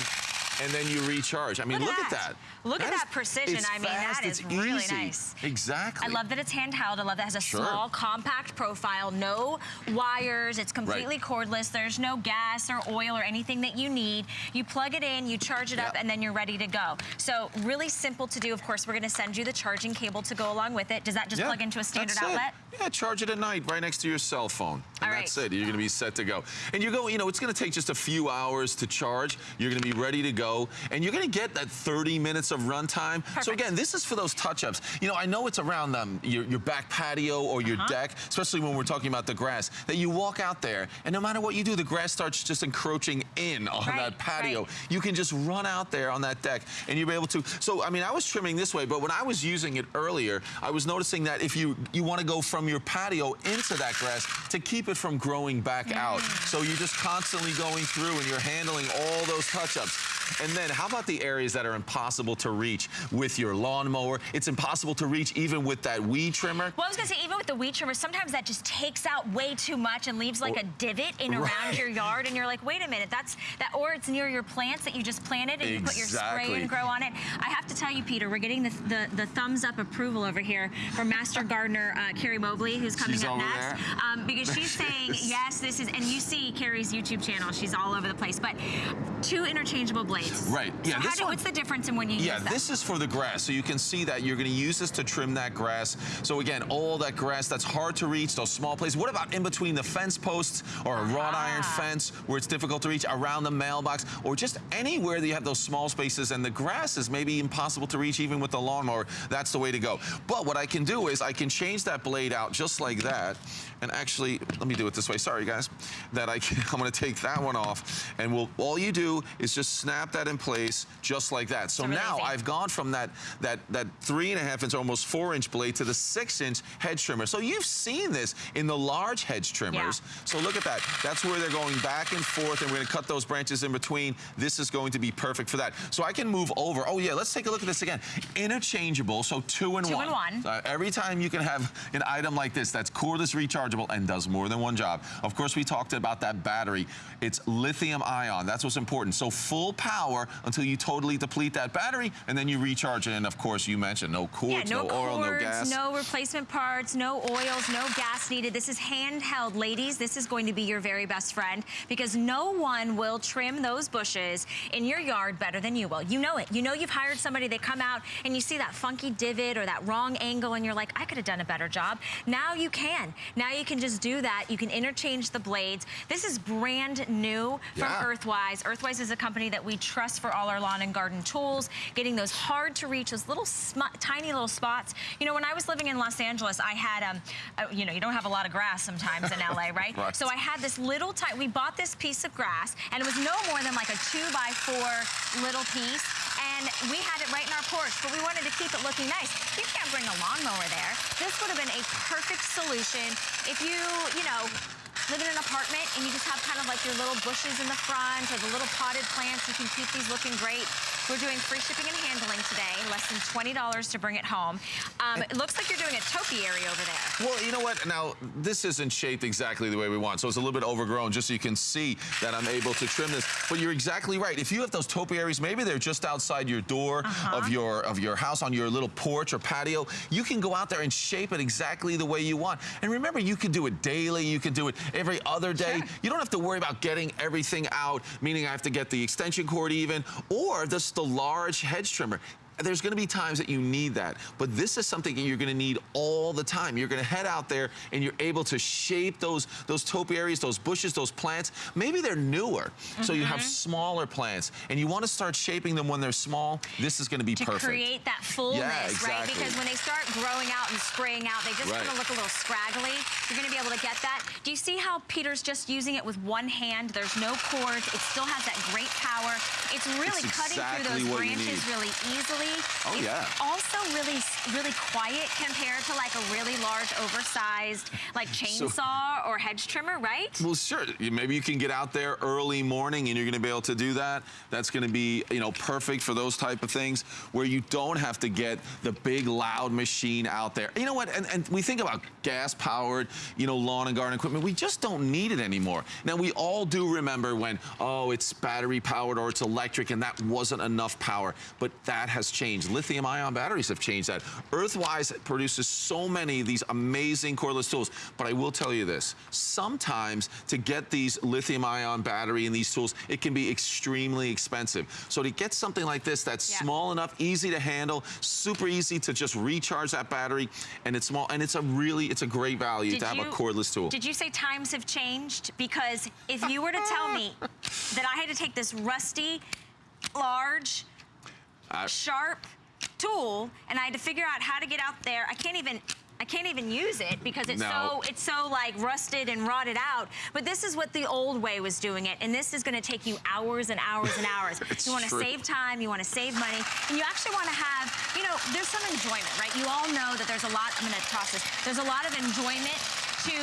and then you recharge. I mean, Look look, at at that. that. Look at is- that precision. I mean, that fast, is it's really easy. nice. Exactly. I love that it's handheld. I love that it has a Sure. small, compact profile, no wires. It's completely cordless. There's no gas or oil or anything that you need. You plug it in, you charge it up, and then you're ready to go. So really simple to do. Of course, we're going to send you the charging cable to go along with it. Does that just plug into a standard that's it. outlet? Yeah, charge it at night right next to your cell phone. And All that's right. it. You're going to be set to go. And you go, you know, it's going to take just a few hours to charge. You're going to be ready to go. And you're going to get that 30 minutes of runtime. So again, this is for those touch-ups. You know, I know it's around um, your, your back patio or your Uh-huh. deck, especially when we're talking about the grass, that you walk out there and no matter what you do, the grass starts just encroaching in on Right, that patio. right. You can just run out there on that deck and you'll be able to. So, I mean, I was trimming this way, but when I was using it earlier, I was noticing that if you, you want to go from your patio into that grass to keep it from growing back out. So you're just constantly going through and you're handling all those touch-ups. And then how about the areas that are impossible to reach with your lawnmower? It's impossible to reach even with that weed trimmer. Well, I was gonna say, even with the weed trimmer, sometimes that just takes out way too much and leaves like a divot in around Right. your yard, and you're like, wait a minute, that's that, or it's near your plants that you just planted and you put your spray and grow on it. I have to tell you, Peter, we're getting the the, the thumbs up approval over here from Master Gardener uh, Carrie Mobley, who's coming She's up next, um, because she's saying yes, this is, and you see Carrie's YouTube channel, she's all over the place, but two interchangeable blades. Right. Yeah, So this do, one- what's the difference in when you Yeah, use them? this is for the grass. So you can see that you're going to use this to trim that grass. So again, all that grass that's hard to reach, those small places. What about in between the fence posts or a wrought iron Ah. fence where it's difficult to reach, around the mailbox, or just anywhere that you have those small spaces and the grass is maybe impossible to reach even with the lawnmower? That's the way to go. But what I can do is I can change that blade out just like that. And actually, let me do it this way. Sorry, guys. That I can, I'm going to take that one off, and we'll, all you do is just snap that in place just like that. So really now. I've gone from that that that three and a half inch, almost four inch blade to the six inch hedge trimmer. So you've seen this in the large hedge trimmers. So look at that. That's where they're going back and forth, and we're going to cut those branches in between. This is going to be perfect for that. So I can move over. Oh yeah, let's take a look at this again. Interchangeable, so two in Two one. in one. Uh, every time you can have an item like this that's cordless rechargeable and does more than one job. Of course, we talked about that battery. It's lithium ion. That's what's important. So full power until you totally deplete that battery, and then you recharge it. And of course, you mentioned no cords, Yeah, no, oil, no gas. no replacement parts, no oils, no gas needed. This is handheld. Ladies, this is going to be your very best friend because no one will trim those bushes in your yard better than you will. You know it. You know you've hired somebody, they come out and you see that funky divot or that wrong angle and you're like, I could have done a better job. Now you can. Now you can just do that. You can interchange the blades. This is brand new from Yeah. Earthwise. Earthwise is a company that we trust for all our lawn and garden tools, getting those hard to reach, those little sm- tiny little spots. You know, when I was living in Los Angeles, I had, um, uh, you know, you don't have a lot of grass sometimes in LA, right? Right. So I had this little tiny, we bought this piece of grass and it was no more than like a two by four little piece. And we had it right in our porch, but we wanted to keep it looking nice. You can't bring a lawnmower there. This would have been a perfect solution if you, you know, live in an apartment and you just have kind of like your little bushes in the front or the little potted plants. You can keep these looking great. We're doing free shipping and handling today, less than $20 to bring it home. Um, it looks like you're doing a topiary over there. Well, you know what? Now, this isn't shaped exactly the way we want, so it's a little bit overgrown, just so you can see that I'm able to trim this. But you're exactly right. If you have those topiaries, maybe they're just outside your door Uh-huh. of your of your house on your little porch or patio, you can go out there and shape it exactly the way you want. And remember, you can do it daily. You can do it every other day. Sure. You don't have to worry about getting everything out, meaning I have to get the extension cord even, or just the large hedge trimmer. There's going to be times that you need that, but this is something that you're going to need all the time. You're going to head out there and you're able to shape those those topiaries, those bushes, those plants. Maybe they're newer, so you have Mm-hmm. smaller plants, and you want to start shaping them when they're small. This is going to be to perfect. create that fullness, right? exactly. Because when they start growing out and spraying out, they just Right. kind of look a little scraggly. You're going to be able to get that. Do you see how Peter's just using it with one hand? There's no cords. It still has that great power. It's really It's cutting exactly through those branches really easily. Oh, it's yeah. also really really quiet compared to like a really large, oversized, like chainsaw or hedge trimmer, right? Well, sure. Maybe you can get out there early morning and you're going to be able to do that. That's going to be, you know, perfect for those type of things where you don't have to get the big loud machine out there. You know what? And, and we think about gas powered, you know, lawn and garden equipment. We just don't need it anymore. Now, we all do remember when, oh, it's battery powered or it's electric and that wasn't enough power. But that has changed. Lithium ion batteries have changed that. Earthwise produces so many of these amazing cordless tools. But I will tell you this sometimes to get these lithium ion battery and these tools, it can be extremely expensive. So to get something like this that's Yeah. small enough, easy to handle, super easy to just recharge that battery, and it's small, and it's a really, it's a great value Did to have you- a cordless tool. Did you say times have changed? Because if you were to tell me that I had to take this rusty, large, I- sharp tool and I had to figure out how to get out there, I can't even. I can't even use it because it's No. so it's so like rusted and rotted out. But this is what the old way was doing it, and this is going to take you hours and hours and hours. You want to save time, you want to save money, and you actually want to have, you know, there's some enjoyment, right? You all know that there's a lot. I'm going to process. There's a lot of enjoyment to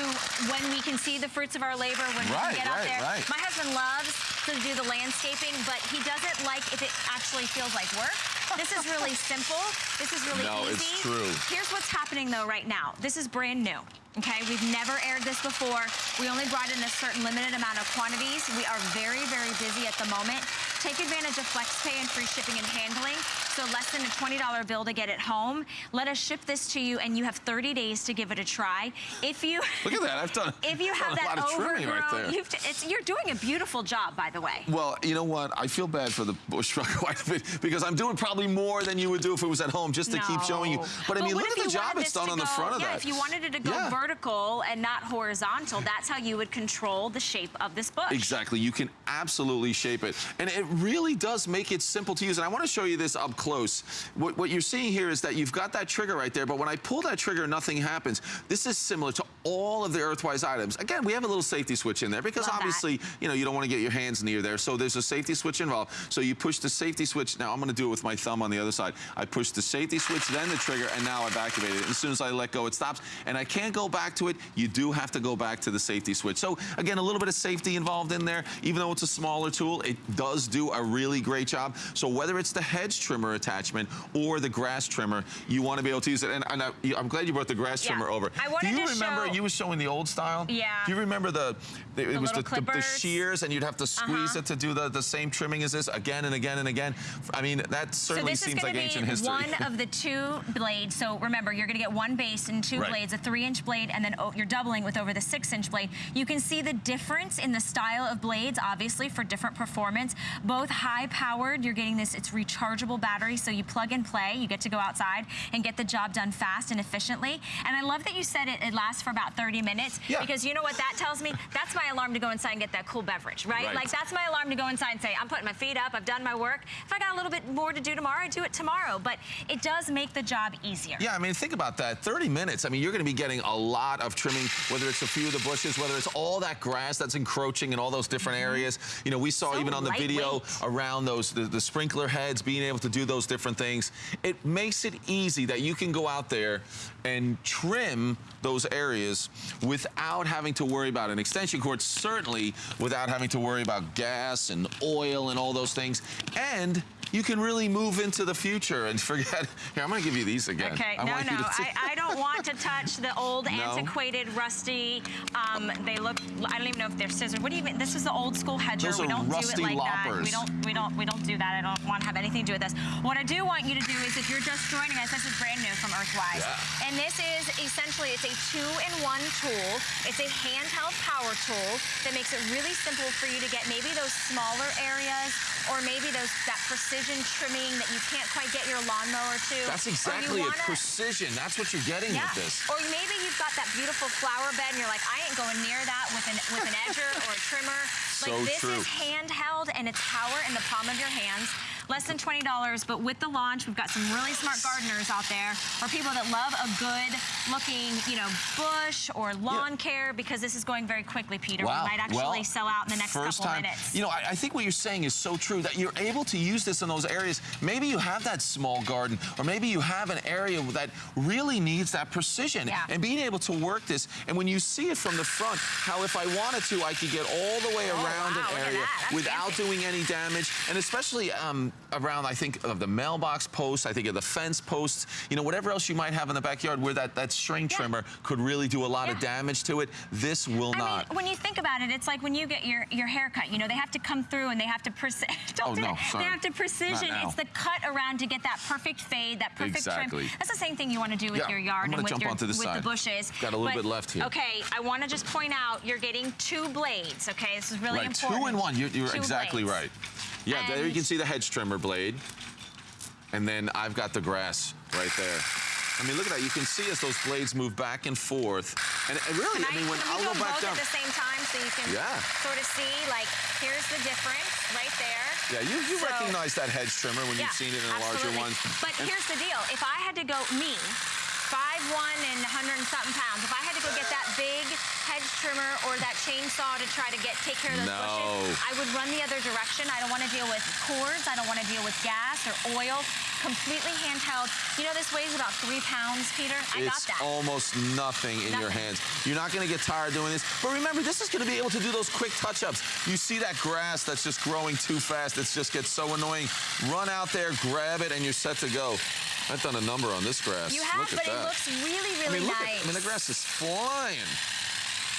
when we can see the fruits of our labor when we can get out there. right. My husband loves to do the landscaping, but he doesn't like if it actually feels like work. This is really simple. This is really No, easy. it's true. Here's what's happening though right now. This is brand new. Okay, we've never aired this before. We only brought in a certain limited amount of quantities. We are very, very busy at the moment. Take advantage of FlexPay and free shipping and handling. So less than a $20 bill to get it home. Let us ship this to you and you have 30 days to give it a try. If you Look at that. I've done, if you have that lot of trimming overgrown, right it's, you're doing a beautiful job, by the way. Well, you know what? I feel bad for the bush truck quite a bit because I'm doing probably more than you would do if it was at home just to keep showing you. But I mean, look at the job it's done on the front of yeah, that. if you wanted it to go Yeah. Vertical and not horizontal, that's how you would control the shape of this bush. Exactly. You can absolutely shape it. And it really does make it simple to use. And I want to show you this up close. What, what you're seeing here is that you've got that trigger right there, but when I pull that trigger, nothing happens. This is similar to all of the Earthwise items. Again, we have a little safety switch in there because Love that. obviously, you know, you don't want to get your hands near there. So there's a safety switch involved. So you push the safety switch. Now I'm going to do it with my thumb on the other side. I push the safety switch, then the trigger, and now I've activated it. As soon as I let go, it stops. And I can't go back to it. You do have to go back to the safety switch. So again, a little bit of safety involved in there. Even though it's a smaller tool, it does do a really great job. So whether it's the hedge trimmer attachment or the grass trimmer, you want to be able to use it. And, and I, I'm glad you brought the grass Yeah. trimmer over. I wanted do you to remember show- you were showing the old style? Yeah. Do you remember the, the it The was the, the, shears and you'd have to squeeze Uh-huh. it to do the, the same trimming as this again and again and again. I mean, that So certainly this is seems going like to ancient be history. one of the two blades. So remember, you're going to get one base and two Right. blades, a three-inch blade, and then you're doubling with over the six-inch blade. You can see the difference in the style of blades, obviously, for different performance. Both high-powered, you're getting this, it's rechargeable battery, so you plug and play. You get to go outside and get the job done fast and efficiently. And I love that you said it, it lasts for about 30 minutes, Yeah. because you know what that tells me? That's my alarm to go inside and get that cool beverage, right? Right. Like that's my alarm to go inside and say, I'm putting my feet up, I've done my work. If I got a little bit more to do tomorrow, I do it tomorrow. But it does make the job easier. Yeah, I mean, think about that. 30 minutes. I mean, you're going to be getting a lot of trimming, whether it's a few of the bushes, whether it's all that grass that's encroaching in all those different areas. You know, we saw Mm-hmm. So even on the video around those the, the sprinkler heads, being able to do those different things. It makes it easy that you can go out there and trim those areas without having to worry about an extension cord, certainly without having to worry about gas and oil and all those things. And you can really move into the future and forget. Here, I'm going to give you these again. Okay, I no, want you no, I, I don't want to touch the old, No? antiquated, rusty. Um, they look. I don't even know if they're scissors. What do you mean? This is the old school hedger. Those we don't do rusty it like that. loppers. We don't. We don't. We don't do that. I don't want to have anything to do with this. What I do want you to do is, if you're just joining us, this is brand new from Earthwise, Yeah. and this is essentially it's a two-in-one tool. It's a handheld power tool that makes it really simple for you to get maybe those smaller areas or maybe those that precision trimming that you can't quite get your lawnmower to. That's exactly it. wanna- Precision. That's what you're getting yeah. with this. Or maybe you've got that beautiful flower bed and you're like, I ain't going near that with an with an edger or trimmer. Like this true. is handheld and it's power in the palm of your hands. less than $20, but with the launch, we've got some really smart gardeners out there, or people that love a good looking, you know, bush or lawn care, because this is going very quickly, Peter. Wow. We might actually well, sell out in the next first couple time, minutes. You know, I, I think what you're saying is so true that you're able to use this in those areas. Maybe you have that small garden, or maybe you have an area that really needs that precision. Yeah. And being able to work this, and when you see it from the front, how if I wanted to, I could get all the way Oh, around wow, an area. Without fancy. doing any damage, and especially um, around, I think, of the mailbox posts, I think of the fence posts, you know, whatever else you might have in the backyard where that, that string Yeah. trimmer could really do a lot of damage to it. This will I not. mean, when you think about it, it's like when you get your, your hair cut, you know, they have to come through and they have to precision. Oh, no, sorry. They have to precision. It's the cut around to get that perfect fade, that perfect Exactly. trim. That's the same thing you want to do with Yeah, your yard and with your with side. the bushes. Got a little But, bit left here. Okay, I want to just point out you're getting two blades. Okay, this is really right, important. two in one. You're, you're exactly blades. right. Yeah, there you can see the hedge trimmer blade. And then I've got the grass right there. I mean, look at that. You can see as those blades move back and forth. And, and really, Can I mean, when I'll go back both down. at the same time so you can Yeah. sort of see, like, here's the difference right there. Yeah, you, you So- recognize that hedge trimmer when you've seen it in the larger absolutely. ones. But And- here's the deal. If I had to go, me, 5'1 and 100 and something pounds, if I had to go get that big hedge trimmer or that chainsaw to try to get take care of those No. bushes, I would run the other direction. I don't want to deal with cords. I don't want to deal with gas or oil. Completely handheld. You know, this weighs about three pounds, Peter. I got it's that. almost nothing in your hands. You're not going to get tired doing this. But remember, this is going to be able to do those quick touch-ups. You see that grass that's just growing too fast. It just gets so annoying. Run out there, grab it, and you're set to go. I've done a number on this grass. You have, look but at it that. looks really, I really mean, look nice. at, I mean, the grass is flying.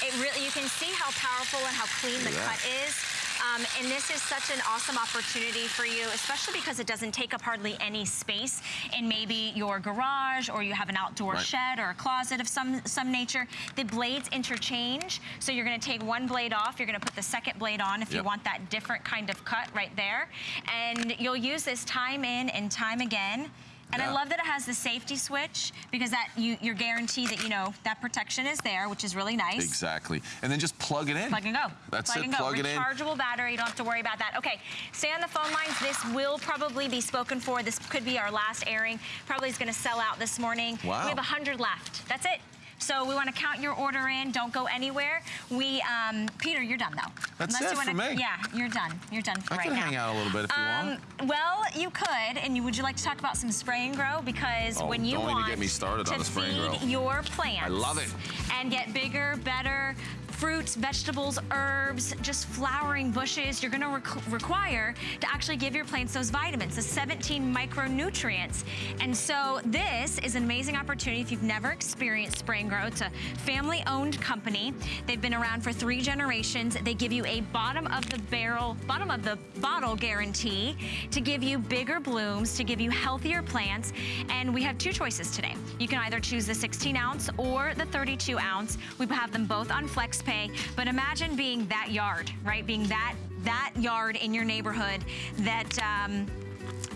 It really, you can see how powerful and how clean the cut is. Um, and this is such an awesome opportunity for you, especially because it doesn't take up hardly any space in maybe your garage or you have an outdoor Right. shed or a closet of some, some nature. The blades interchange, so you're gonna take one blade off, you're gonna put the second blade on if you want that different kind of cut right there. And you'll use this time in and time again. And I love that it has the safety switch because that you, you're guaranteed that, you know, that protection is there, which is really nice. Exactly. And then just plug it in. Plug and go. That's plug it. And go. Plug it in. Rechargeable battery. You don't have to worry about that. Okay, stay on the phone lines. This will probably be spoken for. This could be our last airing. Probably is going to sell out this morning. Wow. We have 100 left. That's it. So we want to count your order in. Don't go anywhere. We, um, Peter, you're done though. That's Unless it you wanna, for me. Yeah, you're done. You're done for I right can now. hang out a little bit if you Um, want. well, you could, and you, would you like to talk about some spray and grow? Because Oh, when you want get me started to on the spray and grow. feed your plants, I love it. and get bigger, better fruits, vegetables, herbs, just flowering bushes, you're gonna requ- require to actually give your plants those vitamins, the 17 micronutrients. And so this is an amazing opportunity if you've never experienced Spray and Grow. It's a family-owned company. They've been around for three generations. They give you a bottom of the barrel, bottom of the bottle guarantee to give you bigger blooms, to give you healthier plants. And we have two choices today. You can either choose the 16 ounce or the 32 ounce. We have them both on FlexPay. But imagine being that yard, right? Being that that yard in your neighborhood that um,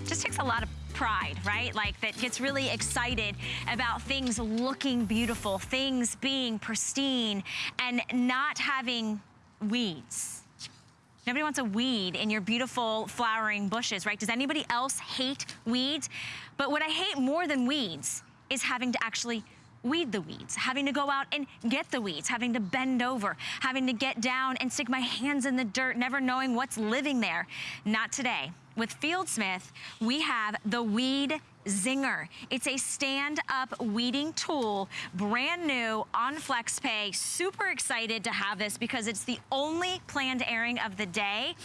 just takes a lot of pride, right? Like that gets really excited about things looking beautiful, things being pristine, and not having weeds. Nobody wants a weed in your beautiful flowering bushes, right? Does anybody else hate weeds? But what I hate more than weeds is having to actually weed the weeds, having to go out and get the weeds, having to bend over, having to get down and stick my hands in the dirt, never knowing what's living there. Not today. With Fieldsmith, we have the Weed Zinger. It's a stand-up weeding tool, brand new on FlexPay. Super excited to have this because it's the only planned airing of the day.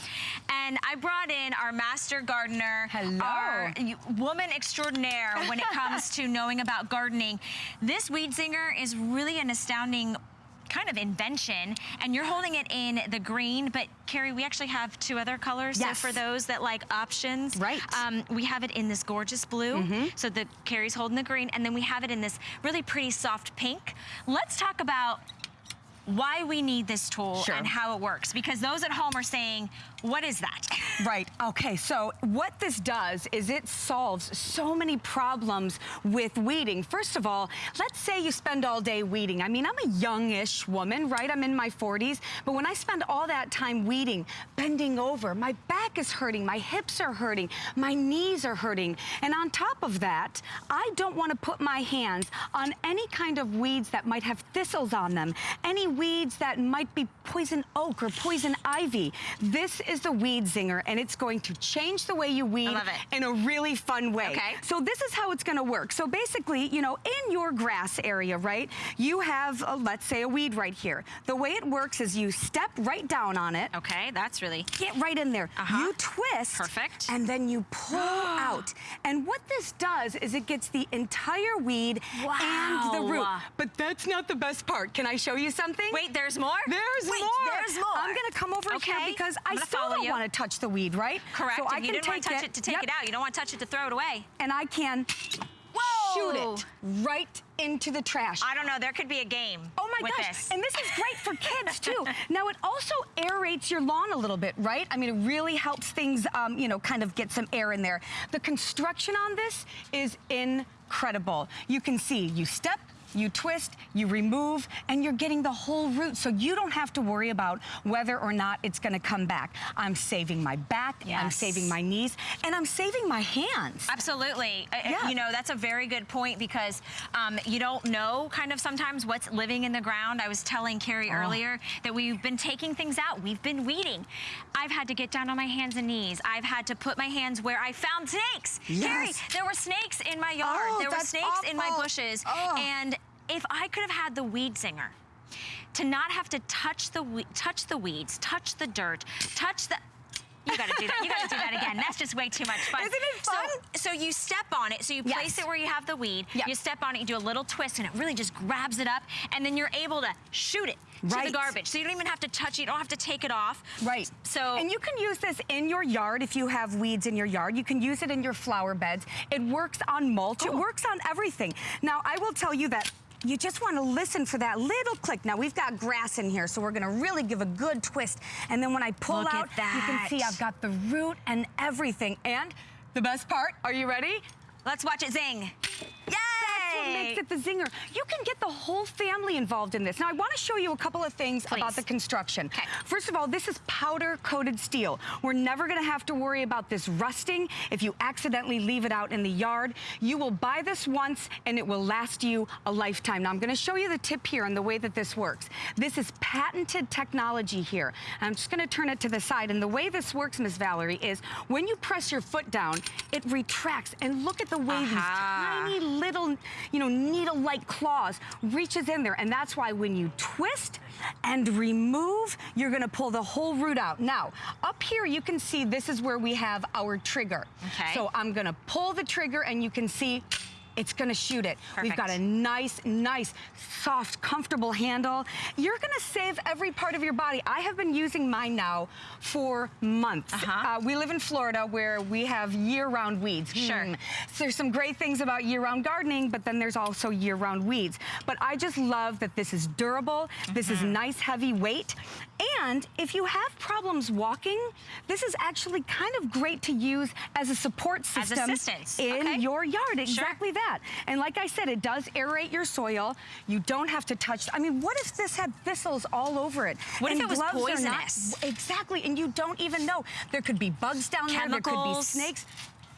And I brought in our master gardener, Hello. our woman extraordinaire when it comes to knowing about gardening. This Weed Zinger is really an astounding kind of invention and you're holding it in the green but Carrie we actually have two other colors Yes. so for those that like options Right. um, we have it in this gorgeous blue Mm-hmm. so the Carrie's holding the green and then we have it in this really pretty soft pink let's talk about why we need this tool Sure. and how it works because those at home are saying What is that? Right, okay, so what this does is it solves so many problems with weeding. First of all, let's say you spend all day weeding. I mean, I'm a youngish woman, right? I'm in my 40s, but when I spend all that time weeding, bending over, my back is hurting, my hips are hurting, my knees are hurting. And on top of that, I don't want to put my hands on any kind of weeds that might have thistles on them, any weeds that might be poison oak or poison ivy. This is the Weed Zinger, and it's going to change the way you weed in a really fun way. Okay. So this is how it's going to work. So basically, you know, in your grass area, right, you have, uh, let's say, a weed right here. The way it works is you step right down on it. Okay, that's really Get right in there. Uh-huh. You twist. Perfect. And then you pull out. And what this does is it gets the entire weed and the root. Wow. But that's not the best part. Can I show you something? Wait, there's more? There's Wait, more. there's more. I'm gonna come over Okay, here because I gonna still don't you. want to touch the weed, right? Correct. So I you can didn't want to touch it, to take Yep. it out. You don't want to touch it to throw it away. And I can shoot it right into the trash. I don't know. There could be a game. Oh my gosh, This. and this is great for kids too. now it also aerates your lawn a little bit, right? I mean, it really helps things, um, you know, kind of get some air in there. The construction on this is incredible. You can see, you step, you twist, you remove, and you're getting the whole root. So you don't have to worry about whether or not it's gonna come back. I'm saving my back, I'm saving my knees, and I'm saving my hands. Absolutely. Yeah. You know, that's a very good point because um, you don't know kind of sometimes what's living in the ground. I was telling Carrie Oh. earlier that we've been taking things out. We've been weeding. I've had to get down on my hands and knees. I've had to put my hands where I found snakes. Yes. Carrie, there were snakes in my yard. Oh, there were snakes in my bushes. Oh. And if I could have had the weed zinger, to not have to touch the we- touch the weeds, touch the dirt, touch the you gotta do that. You gotta do that again. That's just way too much fun. Isn't it fun? So, so you step on it. So you place Yes. it where you have the weed. Yep. You step on it. You do a little twist, and it really just grabs it up. And then you're able to shoot it to the garbage. So you don't even have to touch it. You don't have to take it off. Right. So and you can use this in your yard if you have weeds in your yard. You can use it in your flower beds. It works on mulch. It works on everything. Now, I will tell you that you just want to listen for that little click. Now, we've got grass in here, so we're going to really give a good twist. And then when I pull Look out, you can see. I've got the root and everything. And the best part, are you ready? let's watch it zing. Yay! That's what makes it the zinger. You can get the whole family involved in this. Now, I want to show you a couple of things Please. about the construction. Okay. First of all, this is powder-coated steel. We're never going to have to worry about this rusting if you accidentally leave it out in the yard. You will buy this once, and it will last you a lifetime. Now, I'm going to show you the tip here and the way that this works. This is patented technology here. I'm just going to turn it to the side, and the way this works, Miss Valerie, is when you press your foot down, it retracts, and look at the way Aha. these tiny little, you know, needle-like claws reaches in there. And that's why when you twist and remove, you're gonna pull the whole root out. Now, up here you can see this is where we have our trigger. Okay. So I'm gonna pull the trigger and you can see it's gonna shoot it. We've got a nice, nice, soft, comfortable handle. You're gonna save every part of your body. I have been using mine now for months. Uh-huh. Uh, we live in Florida where we have year-round weeds. Sure. Hmm. So there's some great things about year-round gardening, but then there's also year-round weeds. But I just love that this is durable, this is nice, heavy weight, and if you have problems walking, this is actually kind of great to use as a support As system assistance, in okay. your yard. Exactly that. And like I said, it does aerate your soil. You don't have to touch. I mean, what if this had thistles all over it? What if it was gloves are not- poisonous? exactly, and you don't even know. There could be bugs down there. There could be Chemicals. snakes.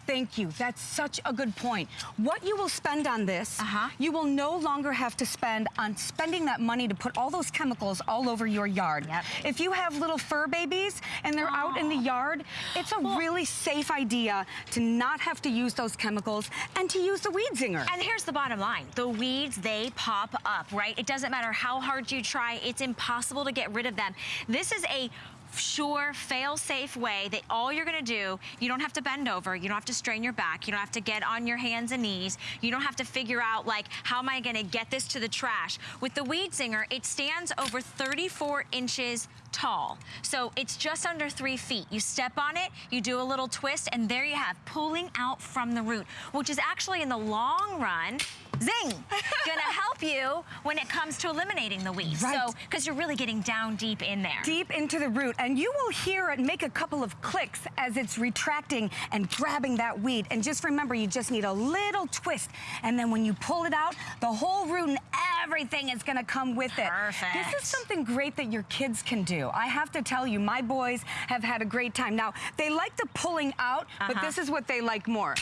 Thank you. That's such a good point. What you will spend on this, Uh-huh. you will no longer have to spend on spending that money to put all those chemicals all over your yard. Yep. If you have little fur babies and they're out in the yard, it's a really safe idea to not have to use those chemicals and to use the weed zinger. And here's the bottom line. The weeds, they pop up, right? It doesn't matter how hard you try. It's impossible to get rid of them. This is a sure, fail-safe way that all you're gonna do, you don't have to bend over, you don't have to strain your back, you don't have to get on your hands and knees, you don't have to figure out like, how am I gonna get this to the trash? With the Weed Zinger, it stands over 34 inches tall. So it's just under three feet. You step on it, you do a little twist, and there you have, pulling out from the root, which is actually in the long run, zing, gonna help you when it comes to eliminating the weeds. Right. So, because you're really getting down deep in there. deep into the root and you will hear it make a couple of clicks as it's retracting and grabbing that weed and just remember you just need a little twist and then when you pull it out the whole root and everything is going to come with it Perfect. this is something great that your kids can do i have to tell you my boys have had a great time now they like the pulling out but Uh-huh. this is what they like more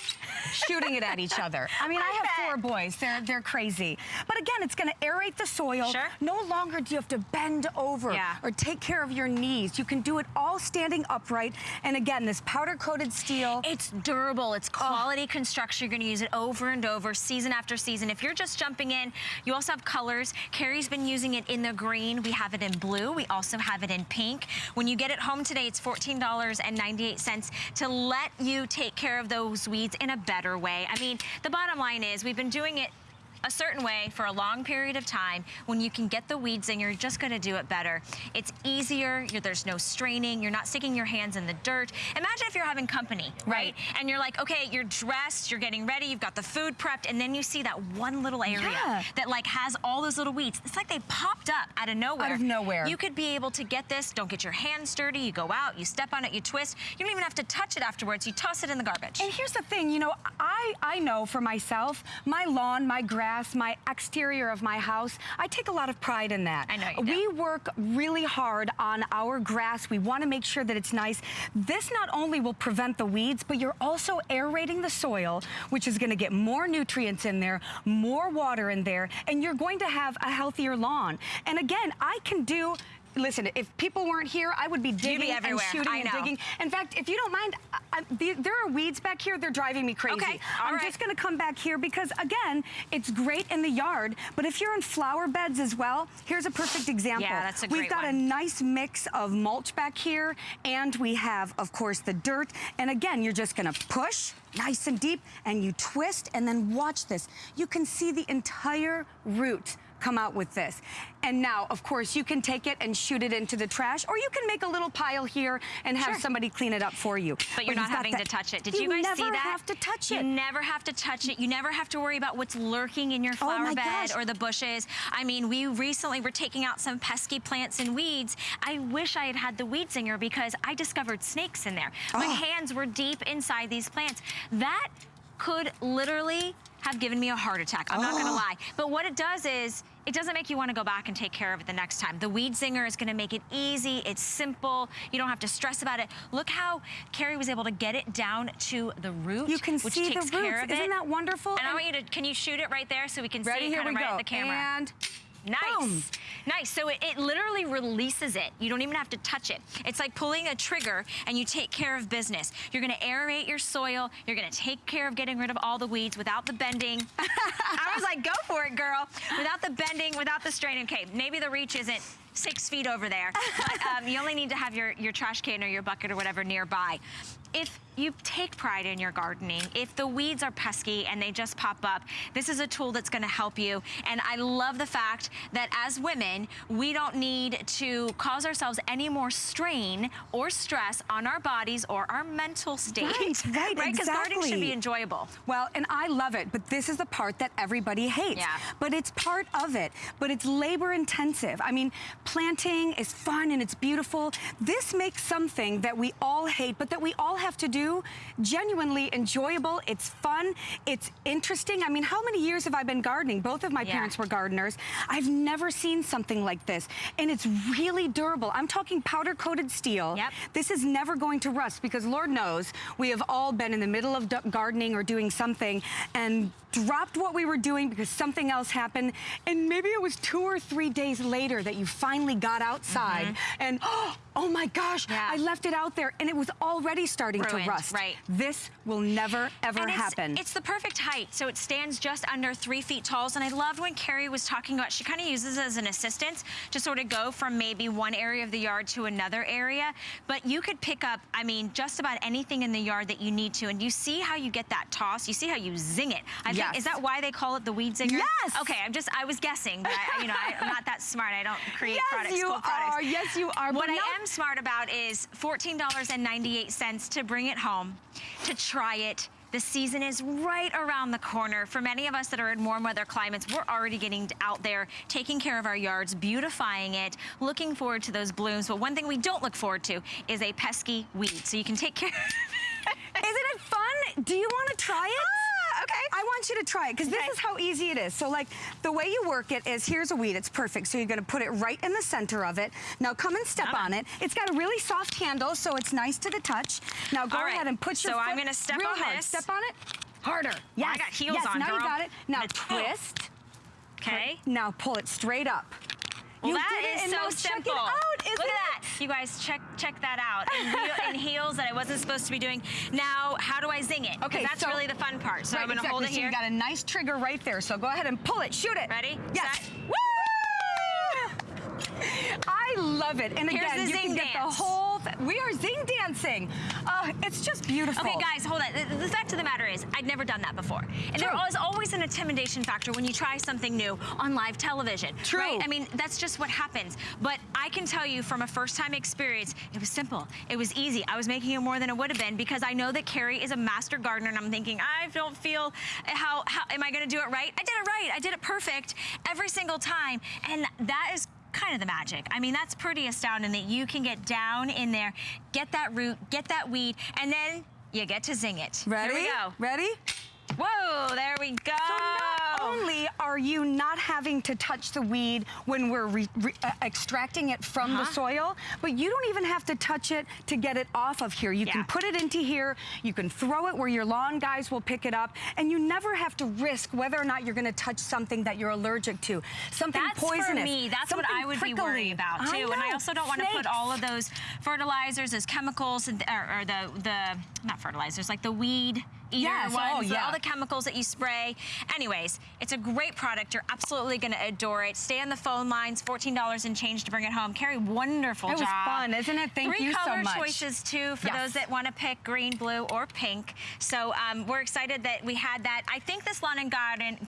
shooting it at each other i mean i, I have bet. four boys they're they're crazy but again it's going to aerate the soil Sure. no longer do you have to bend over Yeah. or take care of your knees. You can do it all standing upright. And again, this powder coated steel. It's durable, it's quality construction. You're gonna use it over and over, season after season. If you're just jumping in, you also have colors. Carrie's been using it in the green. We have it in blue. We also have it in pink. When you get it home today, it's $14.98 to let you take care of those weeds in a better way. I mean, the bottom line is we've been doing it a certain way for a long period of time. When you can get the weeds in you're just going to do it better. It's easier you're, there's no straining you're not sticking your hands in the dirt. Imagine if you're having company right, and you're like okay you're dressed you're getting ready you've got the food prepped and then you see that one little area Yeah. that like has all those little weeds. It's like they popped up out of nowhere. Out of nowhere. you could be able to get this. Don't get your hands dirty. You go out you step on it you twist. You don't even have to touch it afterwards. You toss it in the garbage. And here's the thing, you know, I, I know for myself, my lawn, my grass, my exterior of my house, I take a lot of pride in that. I know you do. We work really hard on our grass. We want to make sure that it's nice. This not only will prevent the weeds, but you're also aerating the soil, which is going to get more nutrients in there, more water in there, and you're going to have a healthier lawn. And again, I can do Listen, if people weren't here, I would be digging and shooting and digging. In fact, if you don't mind, I, I, the, there are weeds back here. They're driving me crazy. Okay, I'm right. just going to come back here because, again, it's great in the yard. But if you're in flower beds as well, here's a perfect example. Yeah, that's a great We've got a nice mix of mulch back here, and we have, of course, the dirt. And again, you're just going to push nice and deep, and you twist, and then watch this. You can see the entire root come out with this. And now, of course, you can take it and shoot it into the trash, or you can make a little pile here and have Sure. somebody clean it up for you. But you're not having to touch it. Did you, guys see never that? have to touch You never have to touch it. You never have to worry about what's lurking in your Oh flower my bed gosh. or the bushes. I mean, we recently were taking out some pesky plants and weeds. I wish I had had the weed zinger because I discovered snakes in there. My Oh. hands were deep inside these plants. That could literally have given me a heart attack. I'm not Oh. gonna lie. But what it does is, it doesn't make you wanna go back and take care of it the next time. The Weed Zinger is gonna make it easy, it's simple, you don't have to stress about it. Look how Carrie was able to get it down to the root, You can which see the takes care roots. of it. Isn't that wonderful? And I want you to, can you shoot it right there so we can Ready? see it Here kind we of right go. at the camera? And Nice. Boom. Nice. So it, it literally releases it. You don't even have to touch it. It's like pulling a trigger and you take care of business. You're going to aerate your soil. You're going to take care of getting rid of all the weeds without the bending. I was like, go for it, girl. Without the bending, without the straining. Okay, maybe the reach isn't six feet over there, but um, you only need to have your, your trash can or your bucket or whatever nearby. If you take pride in your gardening, if the weeds are pesky and they just pop up, this is a tool that's gonna help you. And I love the fact that as women, we don't need to cause ourselves any more strain or stress on our bodies or our mental state. Right, right, Right, because gardening should be enjoyable. Well, and I love it, but this is the part that everybody hates. Yeah. But it's part of it. But it's labor intensive. I mean, planting is fun and it's beautiful. This makes something that we all hate, but that we all have to do genuinely enjoyable. It's fun. It's interesting. I mean, how many years have I been gardening? Both of my Yeah. parents were gardeners. I've never seen something like this. And it's really durable. I'm talking powder coated steel. Yep. This is never going to rust because Lord knows we have all been in the middle of gardening or doing something and dropped what we were doing because something else happened. And maybe it was two or three days later that you finally got outside mm-hmm. and, oh my gosh. Yeah. I left it out there and it was already starting Ruined, to rust. right. This will never, ever And it's, happen. It's the perfect height, so it stands just under three feet tall. And I loved when Carrie was talking about, she kind of uses it as an assistance to sort of go from maybe one area of the yard to another area. But you could pick up, I mean, just about anything in the yard that you need to. And you see how you get that toss. You see how you zing it. I think, is that why they call it the weed zinger? Yes! Okay, I'm just, I was guessing, but I, you know, I, I'm not that smart. I don't create yes, products, you products. are. Yes, you are. What I am smart about is $14.98 to bring it home, to try it, The season is right around the corner. For many of us that are in warm weather climates, we're already getting out there, taking care of our yards, beautifying it, looking forward to those blooms. But one thing we don't look forward to is a pesky weed. So you can take care Isn't it fun? Do you want to try it? Ah, Okay. I want you to try it because Okay. this is how easy it is. So like the way you work it is here's a weed. It's perfect. So you're going to put it right in the center of it. Now come and step Ah. on it. It's got a really soft handle so it's nice to the touch. Now go right. ahead and put your So I'm gonna step on hard. this. Step on it. Harder. Yes. I got heels yes, on, now you got it. Now twist. Okay. Now pull it straight up. Well, you that is so simple. it out, Look at that. You guys, check check that out. In, heel, in heels that I wasn't supposed to be doing. Now, how do I zing it? Okay, that's so- really the fun part. So Right, I'm gonna exactly. hold it So here. you got a nice trigger right there. So go ahead and pull it. Shoot it. Ready? Yes. Set. Woo! I love it. And Here's again, the you can zing get the whole. Th we are zing dancing. Uh, it's just beautiful. Okay, guys, hold on. The, the fact of the matter is, I'd never done that before. And there True. is always an intimidation factor when you try something new on live television. True. Right? I mean, that's just what happens. But I can tell you from a first-time experience, it was simple. It was easy. I was making it more than it would have been because I know that Carrie is a master gardener, and I'm thinking, I don't feel how, how am I going to do it right? I did it right. I did it perfect every single time. And that is kind of the magic. I mean, that's pretty astounding that you can get down in there, get that root, get that weed, and then you get to zing it. Ready? Here we go. Ready? Whoa, there we go. So not only are you not having to touch the weed when we're re- re- uh, extracting it from the Uh-huh. soil, but you don't even have to touch it to get it off of here. You Yeah. can put it into here, you can throw it where your lawn guys will pick it up, and you never have to risk whether or not you're going to touch something that you're allergic to. Something That's poisonous. for me. That's what I would prickly. be worried about too. and I also don't want to put all of those fertilizers, those chemicals, or, or the the not fertilizers, like the weed Yes, ones, oh, yeah. all the chemicals that you spray. Anyways, it's a great product. You're absolutely going to adore it. Stay on the phone lines. Fourteen dollars and change to bring it home. Carrie, wonderful It was fun, isn't it? Thank Three you so much. Three color choices too for Yes. those that want to pick green, blue, or pink. So um, we're excited that we had that. I think this lawn and garden